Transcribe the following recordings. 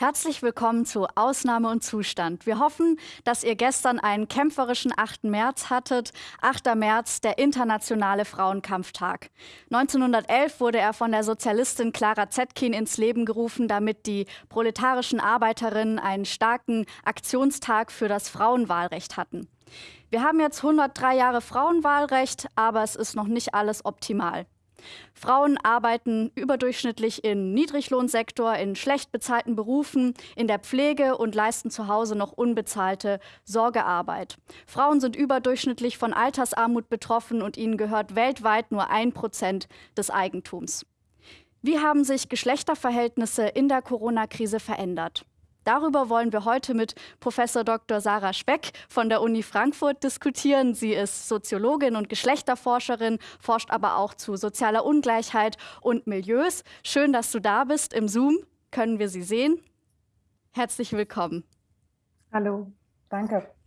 Herzlich willkommen zu Ausnahme und Zustand. Wir hoffen, dass ihr gestern einen kämpferischen 8. März hattet. 8. März, der internationale Frauenkampftag. 1911 wurde er von der Sozialistin Clara Zetkin ins Leben gerufen, damit die proletarischen Arbeiterinnen einen starken Aktionstag für das Frauenwahlrecht hatten. Wir haben jetzt 103 Jahre Frauenwahlrecht, aber es ist noch nicht alles optimal. Frauen arbeiten überdurchschnittlich im Niedriglohnsektor, in schlecht bezahlten Berufen, in der Pflege und leisten zu Hause noch unbezahlte Sorgearbeit. Frauen sind überdurchschnittlich von Altersarmut betroffen und ihnen gehört weltweit nur ein Prozent des Eigentums. Wie haben sich Geschlechterverhältnisse in der Corona-Krise verändert? Darüber wollen wir heute mit Professor Dr. Sarah Speck von der Uni Frankfurt diskutieren. Sie ist Soziologin und Geschlechterforscherin, forscht aber auch zu sozialer Ungleichheit und Milieus. Schön, dass du da bist. Im Zoom können wir Sie sehen. Herzlich willkommen. Hallo, danke.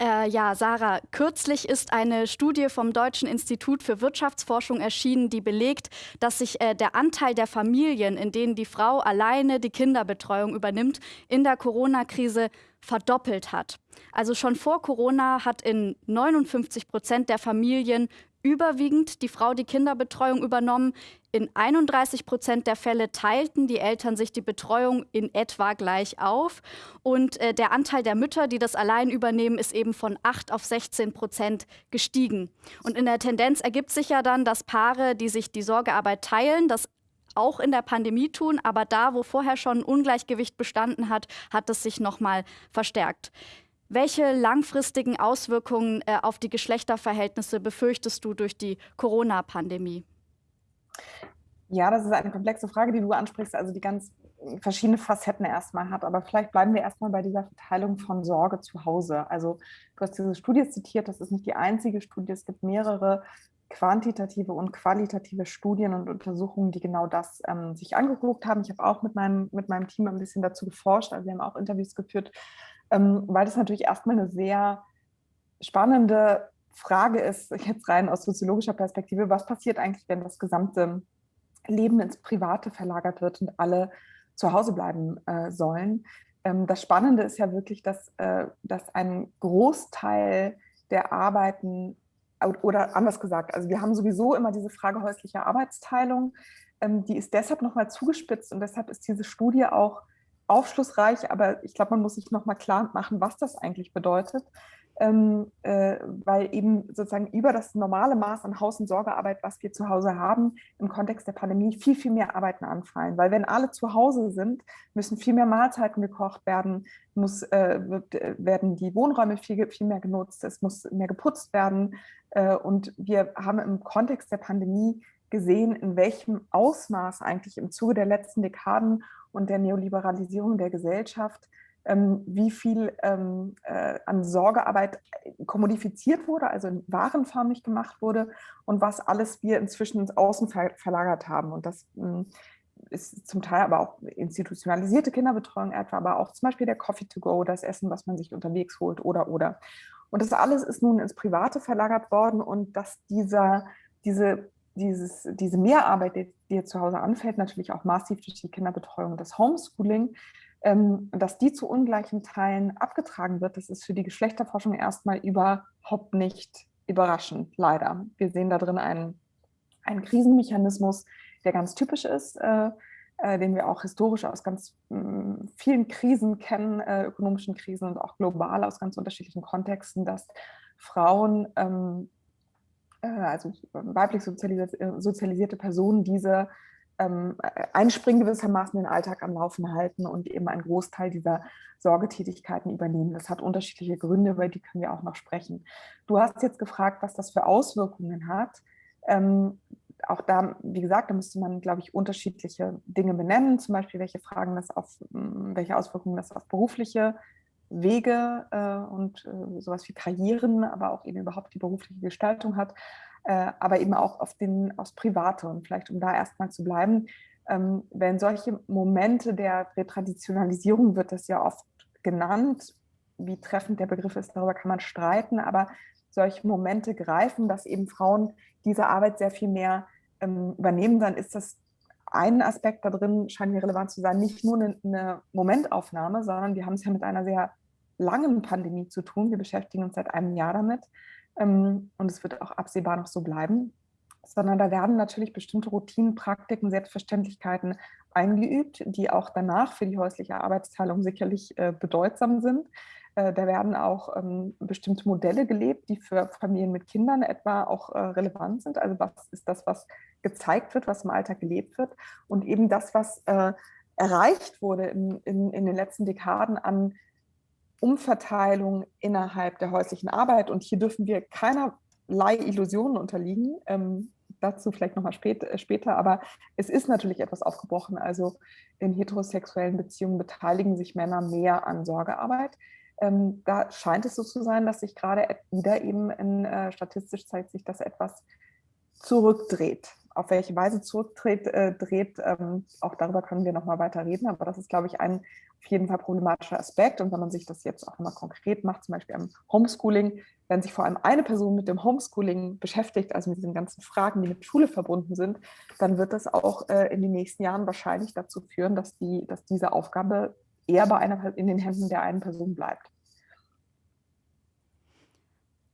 Äh, ja, Sarah, kürzlich ist eine Studie vom Deutschen Institut für Wirtschaftsforschung erschienen, die belegt, dass sich äh, der Anteil der Familien, in denen die Frau alleine die Kinderbetreuung übernimmt, in der Corona-Krise verdoppelt hat. Also schon vor Corona hat in 59 Prozent der Familien überwiegend die Frau die Kinderbetreuung übernommen. In 31 Prozent der Fälle teilten die Eltern sich die Betreuung in etwa gleich auf. Und äh, der Anteil der Mütter, die das allein übernehmen, ist eben von 8 auf 16 Prozent gestiegen. Und in der Tendenz ergibt sich ja dann, dass Paare, die sich die Sorgearbeit teilen, das auch in der Pandemie tun, aber da, wo vorher schon ein Ungleichgewicht bestanden hat, hat es sich noch mal verstärkt. Welche langfristigen Auswirkungen äh, auf die Geschlechterverhältnisse befürchtest du durch die Corona-Pandemie? Ja, das ist eine komplexe Frage, die du ansprichst, also die ganz verschiedene Facetten erstmal hat. Aber vielleicht bleiben wir erstmal bei dieser Verteilung von Sorge zu Hause. Also du hast diese Studie zitiert, das ist nicht die einzige Studie, es gibt mehrere quantitative und qualitative Studien und Untersuchungen, die genau das ähm, sich angeguckt haben. Ich habe auch mit meinem, mit meinem Team ein bisschen dazu geforscht, also wir haben auch Interviews geführt ähm, weil das natürlich erstmal eine sehr spannende Frage ist, jetzt rein aus soziologischer Perspektive, was passiert eigentlich, wenn das gesamte Leben ins Private verlagert wird und alle zu Hause bleiben äh, sollen. Ähm, das Spannende ist ja wirklich, dass, äh, dass ein Großteil der Arbeiten, oder anders gesagt, also wir haben sowieso immer diese Frage häuslicher Arbeitsteilung, ähm, die ist deshalb nochmal zugespitzt und deshalb ist diese Studie auch aufschlussreich, aber ich glaube, man muss sich nochmal klar machen, was das eigentlich bedeutet, ähm, äh, weil eben sozusagen über das normale Maß an Haus- und Sorgearbeit, was wir zu Hause haben, im Kontext der Pandemie viel, viel mehr Arbeiten anfallen. Weil wenn alle zu Hause sind, müssen viel mehr Mahlzeiten gekocht werden, muss, äh, äh, werden die Wohnräume viel, viel mehr genutzt, es muss mehr geputzt werden. Äh, und wir haben im Kontext der Pandemie gesehen, in welchem Ausmaß eigentlich im Zuge der letzten Dekaden und der Neoliberalisierung der Gesellschaft, wie viel ähm, äh, an Sorgearbeit kommodifiziert wurde, also in warenförmig gemacht wurde und was alles wir inzwischen ins Außen ver verlagert haben. Und das ähm, ist zum Teil aber auch institutionalisierte Kinderbetreuung etwa, aber auch zum Beispiel der Coffee to go, das Essen, was man sich unterwegs holt oder oder. Und das alles ist nun ins Private verlagert worden und dass dieser, diese dieses, diese Mehrarbeit, die, die zu Hause anfällt, natürlich auch massiv durch die Kinderbetreuung und das Homeschooling, ähm, dass die zu ungleichen Teilen abgetragen wird, das ist für die Geschlechterforschung erstmal überhaupt nicht überraschend, leider. Wir sehen da drin einen, einen Krisenmechanismus, der ganz typisch ist, äh, äh, den wir auch historisch aus ganz mh, vielen Krisen kennen, äh, ökonomischen Krisen und auch global aus ganz unterschiedlichen Kontexten, dass Frauen ähm, äh, also weiblich sozialisierte, äh, sozialisierte Personen, diese ähm, einspringen gewissermaßen den Alltag am Laufen halten und eben einen Großteil dieser Sorgetätigkeiten übernehmen. Das hat unterschiedliche Gründe, über die können wir auch noch sprechen. Du hast jetzt gefragt, was das für Auswirkungen hat. Ähm, auch da, wie gesagt, da müsste man, glaube ich, unterschiedliche Dinge benennen, zum Beispiel welche Fragen das auf, welche Auswirkungen das auf berufliche Wege äh, und äh, sowas wie Karrieren, aber auch eben überhaupt die berufliche Gestaltung hat, aber eben auch auf den, aufs Private. Und vielleicht, um da erstmal zu bleiben, ähm, wenn solche Momente der Retraditionalisierung wird das ja oft genannt, wie treffend der Begriff ist, darüber kann man streiten, aber solche Momente greifen, dass eben Frauen diese Arbeit sehr viel mehr ähm, übernehmen, dann ist das ein Aspekt da drin scheint mir relevant zu sein, nicht nur eine, eine Momentaufnahme, sondern wir haben es ja mit einer sehr langen Pandemie zu tun. Wir beschäftigen uns seit einem Jahr damit und es wird auch absehbar noch so bleiben, sondern da werden natürlich bestimmte Routinen, Praktiken, Selbstverständlichkeiten eingeübt, die auch danach für die häusliche Arbeitsteilung sicherlich äh, bedeutsam sind. Äh, da werden auch ähm, bestimmte Modelle gelebt, die für Familien mit Kindern etwa auch äh, relevant sind. Also was ist das, was gezeigt wird, was im Alltag gelebt wird und eben das, was erreicht wurde in, in, in den letzten Dekaden an Umverteilung innerhalb der häuslichen Arbeit. Und hier dürfen wir keinerlei Illusionen unterliegen. Ähm, dazu vielleicht nochmal spät, äh, später, aber es ist natürlich etwas aufgebrochen. Also in heterosexuellen Beziehungen beteiligen sich Männer mehr an Sorgearbeit. Ähm, da scheint es so zu sein, dass sich gerade wieder eben in, äh, statistisch zeigt sich, dass etwas zurückdreht. Auf welche Weise zurückdreht, äh, dreht, ähm, auch darüber können wir nochmal weiter reden, aber das ist, glaube ich, ein auf jeden Fall problematischer Aspekt. Und wenn man sich das jetzt auch mal konkret macht, zum Beispiel am Homeschooling, wenn sich vor allem eine Person mit dem Homeschooling beschäftigt, also mit diesen ganzen Fragen, die mit Schule verbunden sind, dann wird das auch äh, in den nächsten Jahren wahrscheinlich dazu führen, dass, die, dass diese Aufgabe eher bei einer, in den Händen der einen Person bleibt.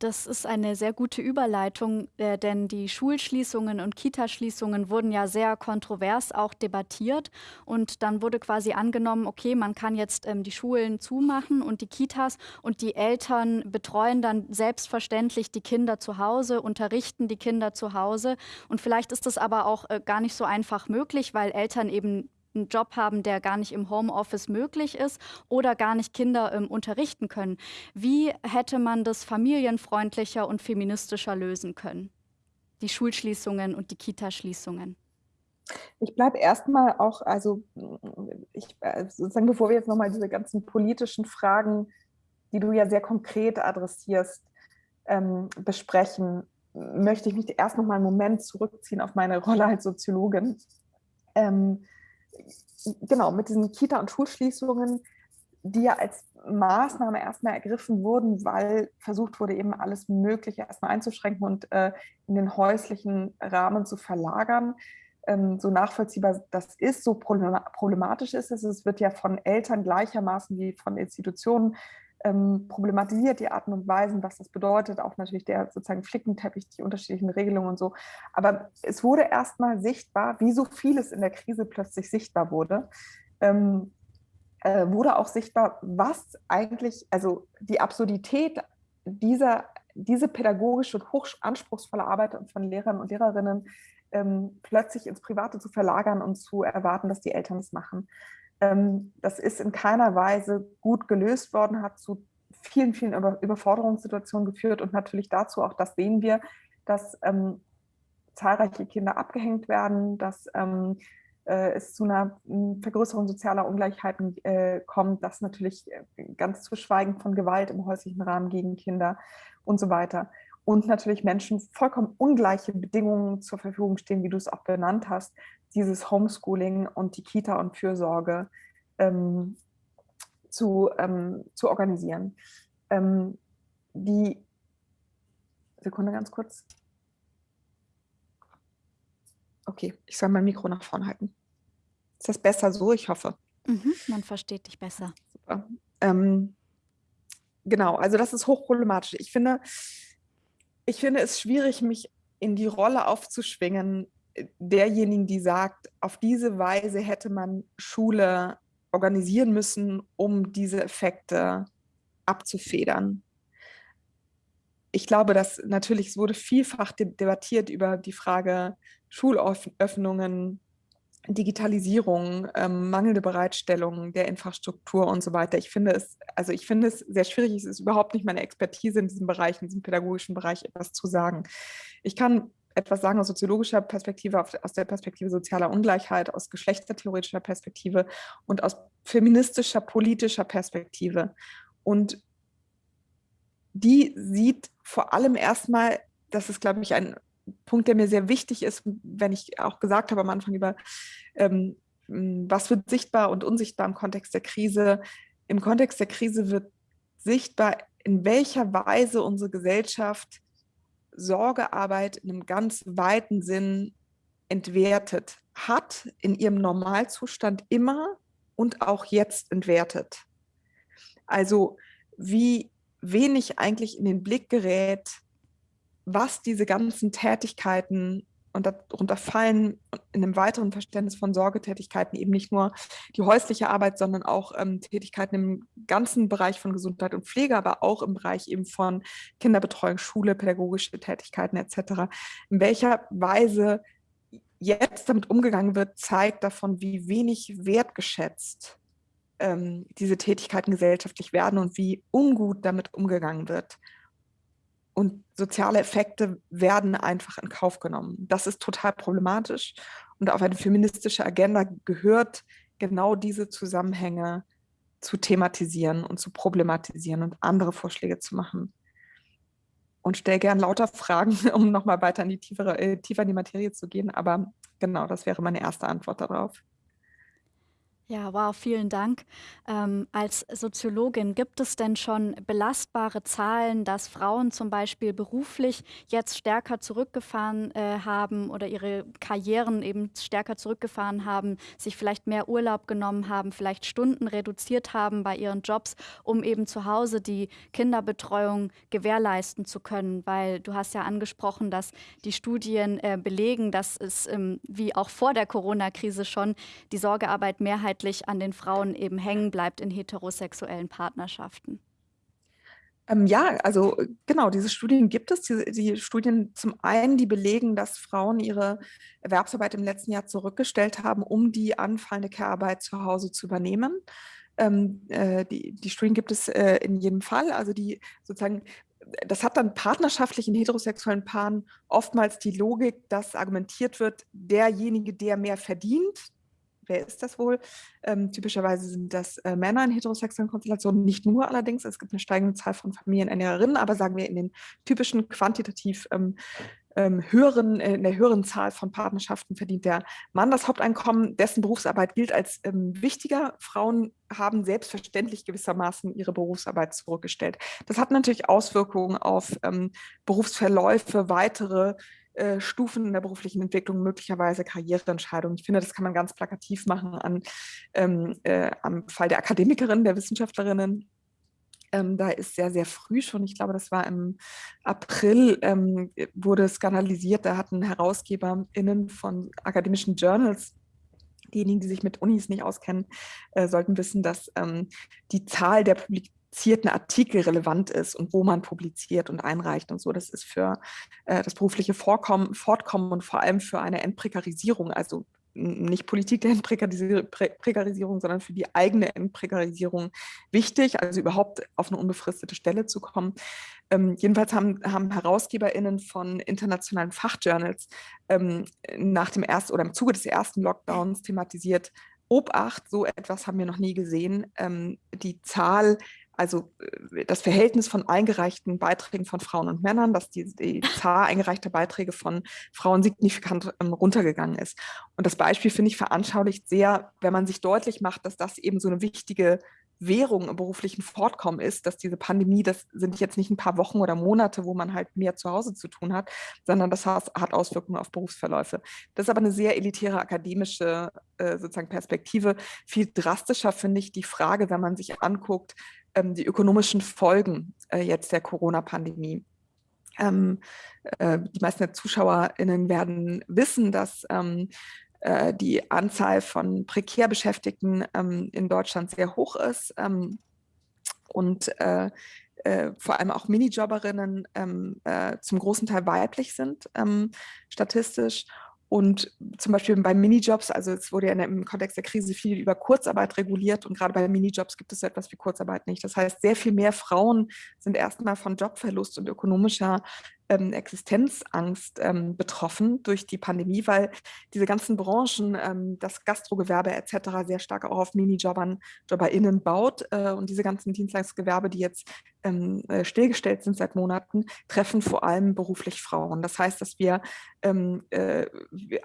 Das ist eine sehr gute Überleitung, äh, denn die Schulschließungen und Kitaschließungen wurden ja sehr kontrovers auch debattiert. Und dann wurde quasi angenommen, okay, man kann jetzt ähm, die Schulen zumachen und die Kitas und die Eltern betreuen dann selbstverständlich die Kinder zu Hause, unterrichten die Kinder zu Hause. Und vielleicht ist das aber auch äh, gar nicht so einfach möglich, weil Eltern eben einen Job haben, der gar nicht im Homeoffice möglich ist oder gar nicht Kinder ähm, unterrichten können. Wie hätte man das familienfreundlicher und feministischer lösen können? Die Schulschließungen und die Kitaschließungen. Ich bleibe erstmal auch, also ich, äh, sozusagen, bevor wir jetzt nochmal diese ganzen politischen Fragen, die du ja sehr konkret adressierst, ähm, besprechen, möchte ich mich erst noch mal einen Moment zurückziehen auf meine Rolle als Soziologin. Ähm, genau, mit diesen Kita- und Schulschließungen, die ja als Maßnahme erstmal ergriffen wurden, weil versucht wurde, eben alles Mögliche erstmal einzuschränken und äh, in den häuslichen Rahmen zu verlagern. Ähm, so nachvollziehbar das ist, so problematisch ist es. Es wird ja von Eltern gleichermaßen wie von Institutionen ähm, problematisiert, die Arten und Weisen, was das bedeutet, auch natürlich der sozusagen Flickenteppich, die unterschiedlichen Regelungen und so. Aber es wurde erstmal sichtbar, wie so vieles in der Krise plötzlich sichtbar wurde, ähm, äh, wurde auch sichtbar, was eigentlich, also die Absurdität dieser, diese pädagogische und hochanspruchsvolle Arbeit von Lehrern und Lehrerinnen ähm, plötzlich ins Private zu verlagern und zu erwarten, dass die Eltern es machen. Ähm, das ist in keiner Weise gut gelöst worden, hat zu vielen, vielen Überforderungssituationen geführt und natürlich dazu, auch das sehen wir, dass ähm, zahlreiche Kinder abgehängt werden, dass ähm, äh, es zu einer hm, Vergrößerung sozialer Ungleichheiten äh, kommt, dass natürlich äh, ganz zu schweigen von Gewalt im häuslichen Rahmen gegen Kinder und so weiter. Und natürlich Menschen vollkommen ungleiche Bedingungen zur Verfügung stehen, wie du es auch benannt hast, dieses Homeschooling und die Kita und Fürsorge ähm, zu, ähm, zu organisieren. Ähm, die Sekunde ganz kurz. Okay, ich soll mein Mikro nach vorne halten. Ist das besser so? Ich hoffe. Mhm, man versteht dich besser. Super. Ähm, genau, also das ist hochproblematisch. Ich finde, ich finde es schwierig, mich in die Rolle aufzuschwingen, derjenigen, die sagt, auf diese Weise hätte man Schule organisieren müssen, um diese Effekte abzufedern. Ich glaube, dass natürlich, es wurde vielfach debattiert über die Frage Schulöffnungen, Digitalisierung, ähm, mangelnde Bereitstellung der Infrastruktur und so weiter. Ich finde es, also ich finde es sehr schwierig, es ist überhaupt nicht meine Expertise in diesem Bereich, in diesem pädagogischen Bereich etwas zu sagen. Ich kann etwas sagen aus soziologischer Perspektive, aus der Perspektive sozialer Ungleichheit, aus geschlechtertheoretischer Perspektive und aus feministischer, politischer Perspektive. Und die sieht vor allem erstmal, das ist, glaube ich, ein Punkt, der mir sehr wichtig ist, wenn ich auch gesagt habe am Anfang über, ähm, was wird sichtbar und unsichtbar im Kontext der Krise. Im Kontext der Krise wird sichtbar, in welcher Weise unsere Gesellschaft Sorgearbeit in einem ganz weiten Sinn entwertet, hat in ihrem Normalzustand immer und auch jetzt entwertet. Also wie wenig eigentlich in den Blick gerät, was diese ganzen Tätigkeiten und darunter fallen in einem weiteren Verständnis von Sorgetätigkeiten eben nicht nur die häusliche Arbeit, sondern auch ähm, Tätigkeiten im ganzen Bereich von Gesundheit und Pflege, aber auch im Bereich eben von Kinderbetreuung, Schule, pädagogische Tätigkeiten etc. In welcher Weise jetzt damit umgegangen wird, zeigt davon, wie wenig wertgeschätzt ähm, diese Tätigkeiten gesellschaftlich werden und wie ungut damit umgegangen wird und soziale Effekte werden einfach in Kauf genommen. Das ist total problematisch und auf eine feministische Agenda gehört genau diese Zusammenhänge zu thematisieren und zu problematisieren und andere Vorschläge zu machen. Und stell gern lauter Fragen, um nochmal weiter in die tiefere, äh, tiefer in die Materie zu gehen. Aber genau, das wäre meine erste Antwort darauf. Ja, wow, vielen Dank. Ähm, als Soziologin, gibt es denn schon belastbare Zahlen, dass Frauen zum Beispiel beruflich jetzt stärker zurückgefahren äh, haben oder ihre Karrieren eben stärker zurückgefahren haben, sich vielleicht mehr Urlaub genommen haben, vielleicht Stunden reduziert haben bei ihren Jobs, um eben zu Hause die Kinderbetreuung gewährleisten zu können? Weil du hast ja angesprochen, dass die Studien äh, belegen, dass es ähm, wie auch vor der Corona-Krise schon die Sorgearbeit mehrheitlich mehrheitlich an den Frauen eben hängen bleibt in heterosexuellen Partnerschaften? Ähm, ja, also genau, diese Studien gibt es. Die, die, Studien zum einen, die belegen, dass Frauen ihre Erwerbsarbeit im letzten Jahr zurückgestellt haben, um die anfallende Care-Arbeit zu Hause zu übernehmen. Ähm, äh, die, die, Studien gibt es äh, in jedem Fall. Also die sozusagen das hat dann partnerschaftlich in heterosexuellen Paaren oftmals die Logik, dass argumentiert wird, derjenige, der mehr verdient, wer ist das wohl? Ähm, typischerweise sind das äh, Männer in heterosexuellen Konstellationen, nicht nur allerdings. Es gibt eine steigende Zahl von Familienernährerinnen, aber sagen wir in den typischen quantitativ ähm, ähm, höheren, äh, in der höheren Zahl von Partnerschaften verdient der Mann das Haupteinkommen, dessen Berufsarbeit gilt als ähm, wichtiger. Frauen haben selbstverständlich gewissermaßen ihre Berufsarbeit zurückgestellt. Das hat natürlich Auswirkungen auf ähm, Berufsverläufe, weitere äh, Stufen in der beruflichen Entwicklung, möglicherweise Karriereentscheidungen. Ich finde, das kann man ganz plakativ machen an, ähm, äh, am Fall der Akademikerinnen, der Wissenschaftlerinnen. Ähm, da ist sehr, sehr früh schon, ich glaube, das war im April, ähm, wurde skandalisiert, da hatten HerausgeberInnen von akademischen Journals diejenigen, die sich mit Unis nicht auskennen, äh, sollten wissen, dass ähm, die Zahl der Publik publizierten Artikel relevant ist und wo man publiziert und einreicht und so. Das ist für äh, das berufliche Vorkommen, Fortkommen und vor allem für eine Entprekarisierung, also nicht Politik der Entprekarisierung, sondern für die eigene Entprekarisierung wichtig, also überhaupt auf eine unbefristete Stelle zu kommen. Ähm, jedenfalls haben, haben HerausgeberInnen von internationalen Fachjournals ähm, nach dem ersten oder im Zuge des ersten Lockdowns thematisiert, Obacht, so etwas haben wir noch nie gesehen. Ähm, die Zahl also äh, das Verhältnis von eingereichten Beiträgen von Frauen und Männern, dass die, die Zahl eingereichter Beiträge von Frauen signifikant ähm, runtergegangen ist. Und das Beispiel, finde ich, veranschaulicht sehr, wenn man sich deutlich macht, dass das eben so eine wichtige Währung im beruflichen Fortkommen ist, dass diese Pandemie, das sind jetzt nicht ein paar Wochen oder Monate, wo man halt mehr zu Hause zu tun hat, sondern das hat Auswirkungen auf Berufsverläufe. Das ist aber eine sehr elitäre akademische äh, sozusagen Perspektive. Viel drastischer finde ich die Frage, wenn man sich anguckt, die ökonomischen Folgen äh, jetzt der Corona-Pandemie. Ähm, äh, die meisten ZuschauerInnen werden wissen, dass ähm, äh, die Anzahl von prekär Beschäftigten ähm, in Deutschland sehr hoch ist ähm, und äh, äh, vor allem auch Minijobberinnen ähm, äh, zum großen Teil weiblich sind, statistisch und zum Beispiel bei Minijobs, also es wurde ja im Kontext der Krise viel über Kurzarbeit reguliert und gerade bei Minijobs gibt es so etwas wie Kurzarbeit nicht. Das heißt, sehr viel mehr Frauen sind erstmal von Jobverlust und ökonomischer ähm, Existenzangst ähm, betroffen durch die Pandemie, weil diese ganzen Branchen, ähm, das Gastrogewerbe etc. sehr stark auch auf Minijobbern, JobberInnen baut äh, und diese ganzen Dienstleistungsgewerbe, die jetzt ähm, äh, stillgestellt sind seit Monaten, treffen vor allem beruflich Frauen. Das heißt, dass wir ähm, äh,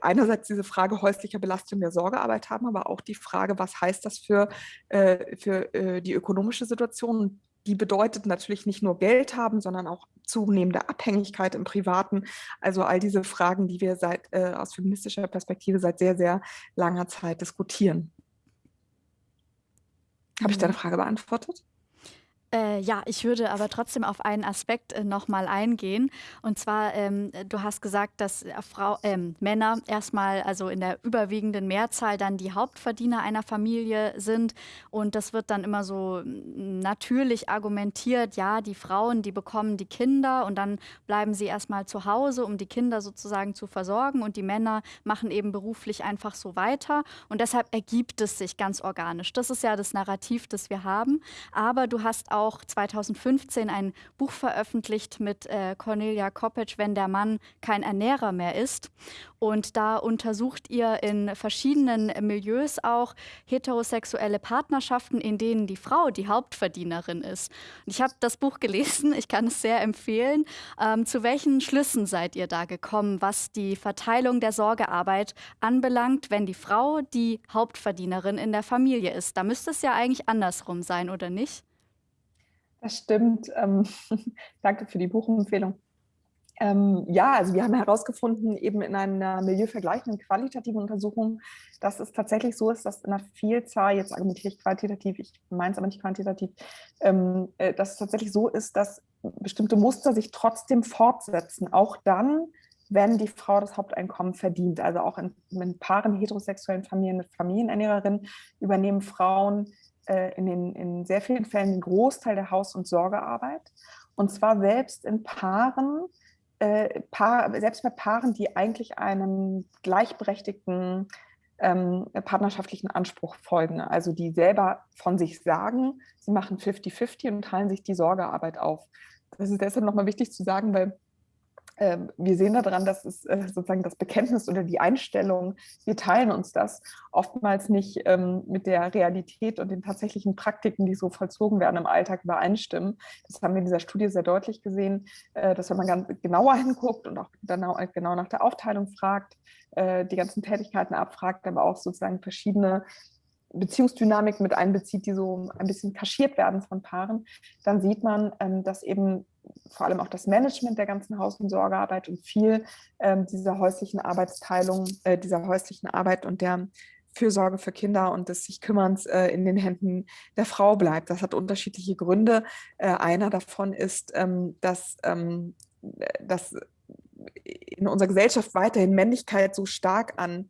einerseits diese Frage häuslicher Belastung der Sorgearbeit haben, aber auch die Frage, was heißt das für, äh, für äh, die ökonomische Situation die bedeutet natürlich nicht nur Geld haben, sondern auch zunehmende Abhängigkeit im Privaten. Also all diese Fragen, die wir seit, äh, aus feministischer Perspektive seit sehr, sehr langer Zeit diskutieren. Habe ich deine mhm. Frage beantwortet? Äh, ja, ich würde aber trotzdem auf einen Aspekt äh, nochmal eingehen. Und zwar, ähm, du hast gesagt, dass äh, Frau, ähm, Männer erstmal, also in der überwiegenden Mehrzahl, dann die Hauptverdiener einer Familie sind. Und das wird dann immer so mm, natürlich argumentiert, ja, die Frauen, die bekommen die Kinder und dann bleiben sie erstmal zu Hause, um die Kinder sozusagen zu versorgen. Und die Männer machen eben beruflich einfach so weiter. Und deshalb ergibt es sich ganz organisch. Das ist ja das Narrativ, das wir haben. Aber du hast auch auch 2015 ein Buch veröffentlicht mit äh, Cornelia Koppetsch, Wenn der Mann kein Ernährer mehr ist. Und da untersucht ihr in verschiedenen Milieus auch heterosexuelle Partnerschaften, in denen die Frau die Hauptverdienerin ist. Und ich habe das Buch gelesen, ich kann es sehr empfehlen. Ähm, zu welchen Schlüssen seid ihr da gekommen, was die Verteilung der Sorgearbeit anbelangt, wenn die Frau die Hauptverdienerin in der Familie ist? Da müsste es ja eigentlich andersrum sein, oder nicht? Das stimmt. Ähm, danke für die Buchempfehlung. Ähm, ja, also wir haben herausgefunden, eben in einer milieuvergleichenden qualitativen Untersuchung, dass es tatsächlich so ist, dass in einer Vielzahl, jetzt argumentiere ich qualitativ, ich meine es aber nicht quantitativ, ähm, äh, dass es tatsächlich so ist, dass bestimmte Muster sich trotzdem fortsetzen, auch dann, wenn die Frau das Haupteinkommen verdient. Also auch in, in Paaren heterosexuellen Familien mit Familienernährerinnen übernehmen Frauen äh, in, den, in sehr vielen Fällen den Großteil der Haus- und Sorgearbeit. Und zwar selbst in Paaren, äh, Paar, selbst bei Paaren, die eigentlich einem gleichberechtigten ähm, partnerschaftlichen Anspruch folgen. Also die selber von sich sagen, sie machen 50-50 und teilen sich die Sorgearbeit auf. Das ist deshalb nochmal wichtig zu sagen, weil wir sehen daran, dass es äh, sozusagen das Bekenntnis oder die Einstellung, wir teilen uns das, oftmals nicht ähm, mit der Realität und den tatsächlichen Praktiken, die so vollzogen werden im Alltag, übereinstimmen. Das haben wir in dieser Studie sehr deutlich gesehen, äh, dass wenn man ganz genauer hinguckt und auch genau nach der Aufteilung fragt, äh, die ganzen Tätigkeiten abfragt, aber auch sozusagen verschiedene Beziehungsdynamik mit einbezieht, die so ein bisschen kaschiert werden von Paaren, dann sieht man, ähm, dass eben vor allem auch das Management der ganzen Haus- und Sorgearbeit und viel ähm, dieser häuslichen Arbeitsteilung, äh, dieser häuslichen Arbeit und der Fürsorge für Kinder und des sich Kümmerns äh, in den Händen der Frau bleibt. Das hat unterschiedliche Gründe. Äh, einer davon ist, ähm, dass, ähm, dass in unserer Gesellschaft weiterhin Männlichkeit so stark an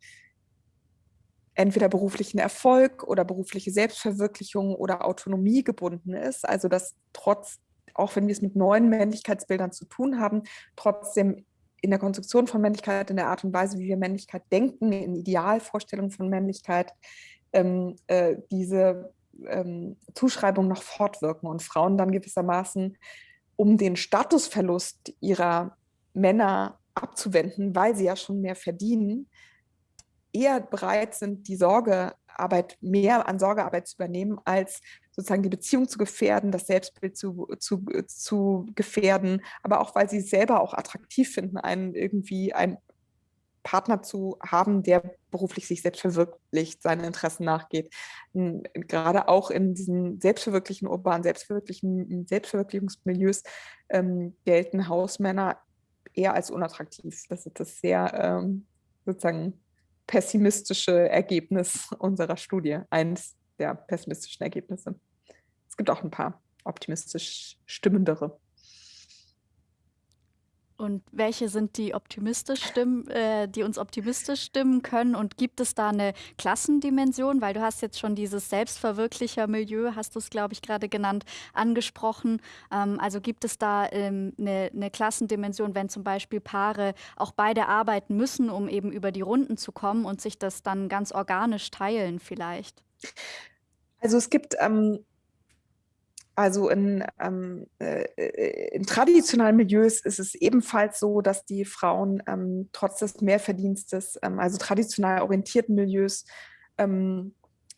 entweder beruflichen Erfolg oder berufliche Selbstverwirklichung oder Autonomie gebunden ist. Also dass trotz, auch wenn wir es mit neuen Männlichkeitsbildern zu tun haben, trotzdem in der Konstruktion von Männlichkeit, in der Art und Weise, wie wir Männlichkeit denken, in Idealvorstellungen von Männlichkeit, ähm, äh, diese ähm, Zuschreibung noch fortwirken und Frauen dann gewissermaßen um den Statusverlust ihrer Männer abzuwenden, weil sie ja schon mehr verdienen, eher bereit sind, die Sorgearbeit, mehr an Sorgearbeit zu übernehmen, als sozusagen die Beziehung zu gefährden, das Selbstbild zu, zu, zu gefährden, aber auch, weil sie selber auch attraktiv finden, einen irgendwie einen Partner zu haben, der beruflich sich selbst verwirklicht, seinen Interessen nachgeht. Gerade auch in diesen selbstverwirklichen urbanen, selbstverwirklichen Selbstverwirklichungsmilieus ähm, gelten Hausmänner eher als unattraktiv. Das ist das sehr ähm, sozusagen pessimistische Ergebnis unserer Studie, eines der pessimistischen Ergebnisse. Es gibt auch ein paar optimistisch stimmendere. Und welche sind die optimistisch stimmen, äh, die uns optimistisch stimmen können? Und gibt es da eine Klassendimension? Weil du hast jetzt schon dieses selbstverwirklicher Milieu, hast du es, glaube ich, gerade genannt, angesprochen. Ähm, also gibt es da ähm, eine, eine Klassendimension, wenn zum Beispiel Paare auch beide arbeiten müssen, um eben über die Runden zu kommen und sich das dann ganz organisch teilen vielleicht? Also es gibt ähm, also in, ähm, äh, in, traditionellen Milieus ist es ebenfalls so, dass die Frauen ähm, trotz des Mehrverdienstes, ähm, also traditionell orientierten Milieus, ähm,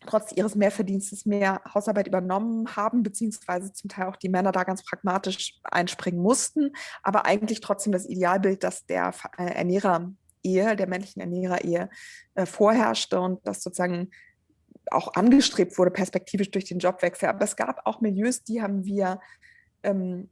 trotz ihres Mehrverdienstes mehr Hausarbeit übernommen haben, beziehungsweise zum Teil auch die Männer da ganz pragmatisch einspringen mussten, aber eigentlich trotzdem das Idealbild, dass der äh, Ernährer Ehe, der männlichen Ernährer Ehe äh, vorherrschte und dass sozusagen auch angestrebt wurde, perspektivisch durch den Jobwechsel. Aber es gab auch Milieus, die haben wir ähm,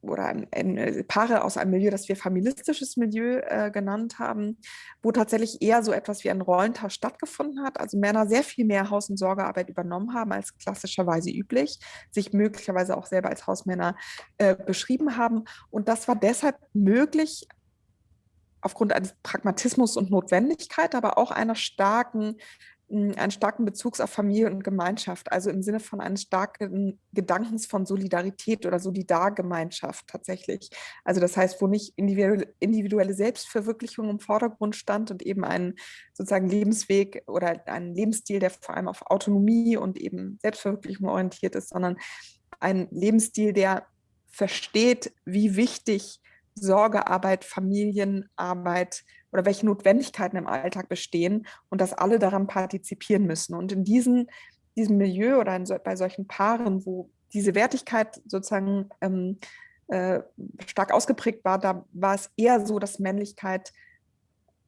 oder ein, ein, äh, Paare aus einem Milieu, das wir familistisches Milieu äh, genannt haben, wo tatsächlich eher so etwas wie ein Rollentausch stattgefunden hat. Also Männer sehr viel mehr Haus- und Sorgearbeit übernommen haben als klassischerweise üblich, sich möglicherweise auch selber als Hausmänner äh, beschrieben haben. Und das war deshalb möglich aufgrund eines Pragmatismus und Notwendigkeit, aber auch einer starken einen starken Bezugs auf Familie und Gemeinschaft, also im Sinne von eines starken Gedankens von Solidarität oder Solidargemeinschaft tatsächlich. Also das heißt, wo nicht individuelle Selbstverwirklichung im Vordergrund stand und eben ein sozusagen Lebensweg oder ein Lebensstil, der vor allem auf Autonomie und eben Selbstverwirklichung orientiert ist, sondern ein Lebensstil, der versteht, wie wichtig Sorgearbeit, Familienarbeit, oder welche Notwendigkeiten im Alltag bestehen und dass alle daran partizipieren müssen. Und in diesen, diesem Milieu oder so, bei solchen Paaren, wo diese Wertigkeit sozusagen ähm, äh, stark ausgeprägt war, da war es eher so, dass Männlichkeit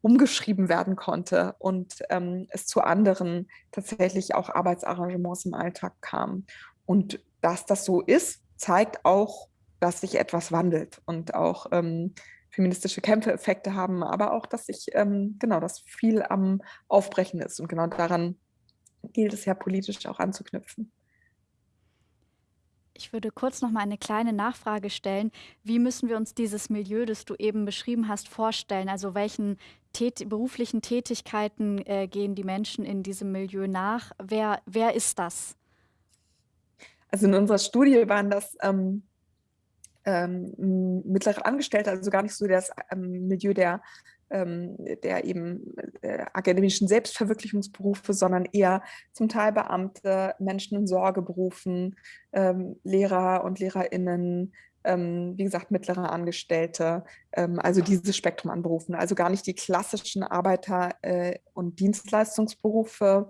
umgeschrieben werden konnte und ähm, es zu anderen tatsächlich auch Arbeitsarrangements im Alltag kam. Und dass das so ist, zeigt auch, dass sich etwas wandelt und auch ähm, feministische Kämpfe Effekte haben, aber auch, dass sich ähm, genau das viel am Aufbrechen ist und genau daran gilt es ja politisch auch anzuknüpfen. Ich würde kurz noch mal eine kleine Nachfrage stellen. Wie müssen wir uns dieses Milieu, das du eben beschrieben hast, vorstellen? Also welchen tät beruflichen Tätigkeiten äh, gehen die Menschen in diesem Milieu nach? Wer, wer ist das? Also in unserer Studie waren das ähm, ähm, mittlere Angestellte, also gar nicht so das ähm, Milieu der, ähm, der eben äh, akademischen Selbstverwirklichungsberufe, sondern eher zum Teil Beamte, Menschen in Sorgeberufen, ähm, Lehrer und LehrerInnen, ähm, wie gesagt, mittlere Angestellte, ähm, also dieses Spektrum an Berufen, also gar nicht die klassischen Arbeiter- äh, und Dienstleistungsberufe,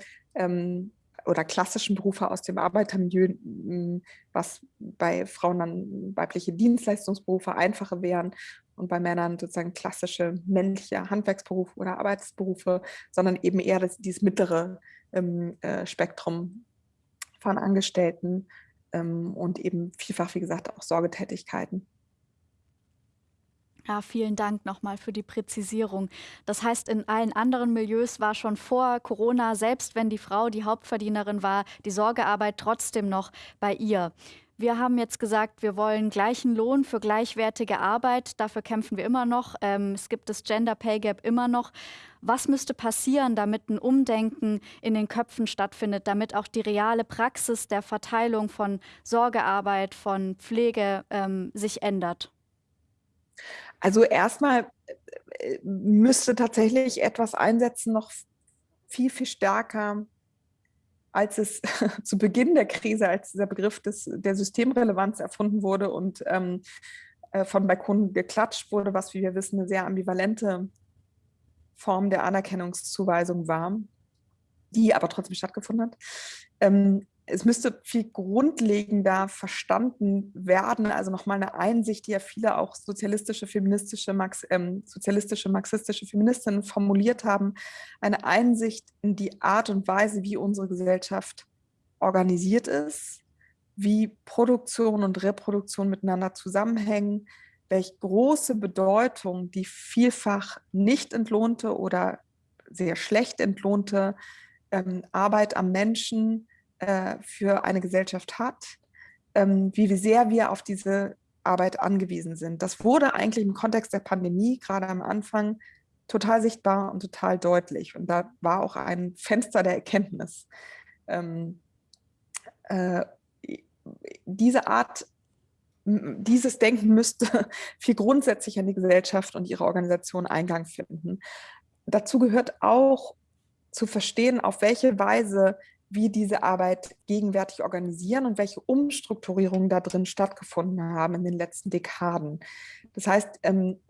oder klassischen Berufe aus dem Arbeitermilieu, hm, was bei Frauen dann weibliche Dienstleistungsberufe einfache wären und bei Männern sozusagen klassische männliche Handwerksberufe oder Arbeitsberufe, sondern eben eher das, dieses mittlere ähm, äh, Spektrum von Angestellten ähm, und eben vielfach, wie gesagt, auch Sorgetätigkeiten. Ja, vielen Dank nochmal für die Präzisierung. Das heißt, in allen anderen Milieus war schon vor Corona, selbst wenn die Frau die Hauptverdienerin war, die Sorgearbeit trotzdem noch bei ihr. Wir haben jetzt gesagt, wir wollen gleichen Lohn für gleichwertige Arbeit. Dafür kämpfen wir immer noch. Ähm, es gibt das Gender Pay Gap immer noch. Was müsste passieren, damit ein Umdenken in den Köpfen stattfindet, damit auch die reale Praxis der Verteilung von Sorgearbeit, von Pflege ähm, sich ändert? Also erstmal äh, müsste tatsächlich etwas einsetzen, noch viel, viel stärker, als es zu Beginn der Krise, als dieser Begriff des, der Systemrelevanz erfunden wurde und ähm, äh, von Balkonen geklatscht wurde, was, wie wir wissen, eine sehr ambivalente Form der Anerkennungszuweisung war, die aber trotzdem stattgefunden hat. Ähm, es müsste viel grundlegender verstanden werden, also nochmal eine Einsicht, die ja viele auch sozialistische, feministische, Marx, ähm, sozialistische, marxistische Feministinnen formuliert haben, eine Einsicht in die Art und Weise, wie unsere Gesellschaft organisiert ist, wie Produktion und Reproduktion miteinander zusammenhängen, welche große Bedeutung die vielfach nicht entlohnte oder sehr schlecht entlohnte ähm, Arbeit am Menschen äh, für eine Gesellschaft hat, ähm, wie sehr wir auf diese Arbeit angewiesen sind. Das wurde eigentlich im Kontext der Pandemie gerade am Anfang total sichtbar und total deutlich. Und da war auch ein Fenster der Erkenntnis. Ähm, äh, diese Art, dieses Denken müsste viel grundsätzlicher in die Gesellschaft und ihre Organisation Eingang finden. Dazu gehört auch zu verstehen, auf welche Weise wie diese Arbeit gegenwärtig organisieren und welche Umstrukturierungen da drin stattgefunden haben in den letzten Dekaden. Das heißt, ähm,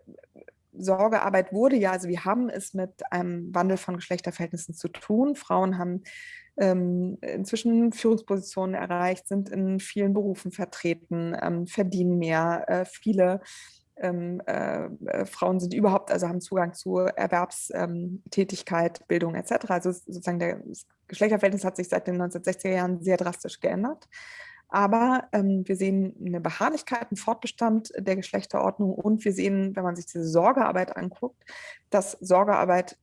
Sorgearbeit wurde ja, also wir haben es mit einem Wandel von Geschlechterverhältnissen zu tun. Frauen haben ähm, inzwischen Führungspositionen erreicht, sind in vielen Berufen vertreten, ähm, verdienen mehr. Äh, viele ähm, äh, äh, Frauen sind überhaupt, also haben Zugang zu Erwerbstätigkeit, Bildung etc. Also sozusagen der, Geschlechterverhältnis hat sich seit den 1960er Jahren sehr drastisch geändert. Aber ähm, wir sehen eine Beharrlichkeit, einen Fortbestand der Geschlechterordnung und wir sehen, wenn man sich diese Sorgearbeit anguckt, dass Sorgearbeit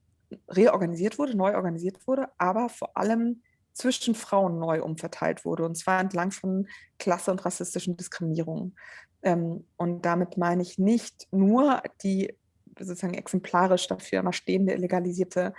reorganisiert wurde, neu organisiert wurde, aber vor allem zwischen Frauen neu umverteilt wurde, und zwar entlang von Klasse- und rassistischen Diskriminierungen. Ähm, und damit meine ich nicht nur die sozusagen exemplarisch dafür immer stehende illegalisierte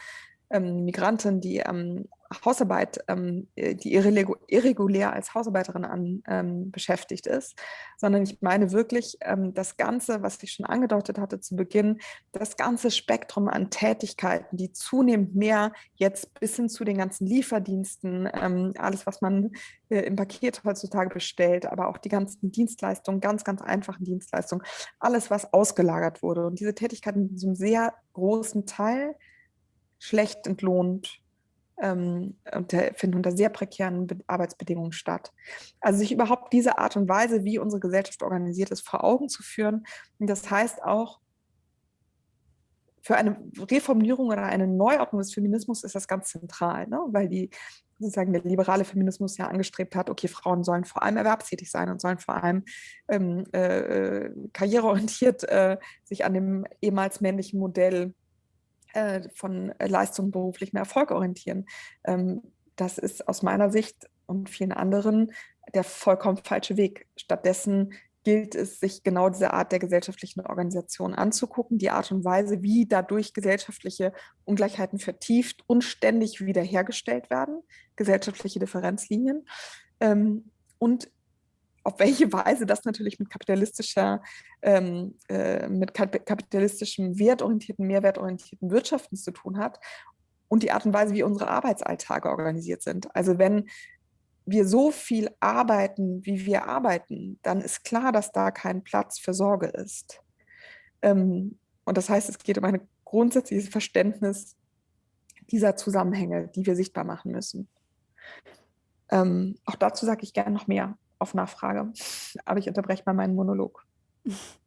ähm, Migrantin, die ähm, Hausarbeit, ähm, äh, die irregulär als Hausarbeiterin an, ähm, beschäftigt ist, sondern ich meine wirklich ähm, das Ganze, was ich schon angedeutet hatte zu Beginn, das ganze Spektrum an Tätigkeiten, die zunehmend mehr jetzt bis hin zu den ganzen Lieferdiensten, ähm, alles, was man äh, im Paket heutzutage bestellt, aber auch die ganzen Dienstleistungen, ganz, ganz einfachen Dienstleistungen, alles, was ausgelagert wurde. Und diese Tätigkeiten sind einem sehr großen Teil schlecht entlohnt ähm, und finden unter sehr prekären Arbeitsbedingungen statt. Also sich überhaupt diese Art und Weise, wie unsere Gesellschaft organisiert ist, vor Augen zu führen. Und das heißt auch, für eine Reformulierung oder eine Neuordnung des Feminismus ist das ganz zentral, ne? weil die sozusagen der liberale Feminismus ja angestrebt hat, okay, Frauen sollen vor allem erwerbstätig sein und sollen vor allem ähm, äh, karriereorientiert äh, sich an dem ehemals männlichen Modell äh, von Leistung beruflichem Erfolg orientieren. Ähm, das ist aus meiner Sicht und vielen anderen der vollkommen falsche Weg. Stattdessen gilt es, sich genau diese Art der gesellschaftlichen Organisation anzugucken, die Art und Weise, wie dadurch gesellschaftliche Ungleichheiten vertieft und ständig wiederhergestellt werden, gesellschaftliche Differenzlinien. Ähm, und auf welche Weise das natürlich mit kapitalistischer, ähm, äh, mit kapitalistischem wertorientierten, mehrwertorientierten Wirtschaften zu tun hat und die Art und Weise, wie unsere Arbeitsalltage organisiert sind. Also wenn wir so viel arbeiten, wie wir arbeiten, dann ist klar, dass da kein Platz für Sorge ist. Ähm, und das heißt, es geht um ein grundsätzliches Verständnis dieser Zusammenhänge, die wir sichtbar machen müssen. Ähm, auch dazu sage ich gerne noch mehr auf Nachfrage. Aber ich unterbreche mal meinen Monolog.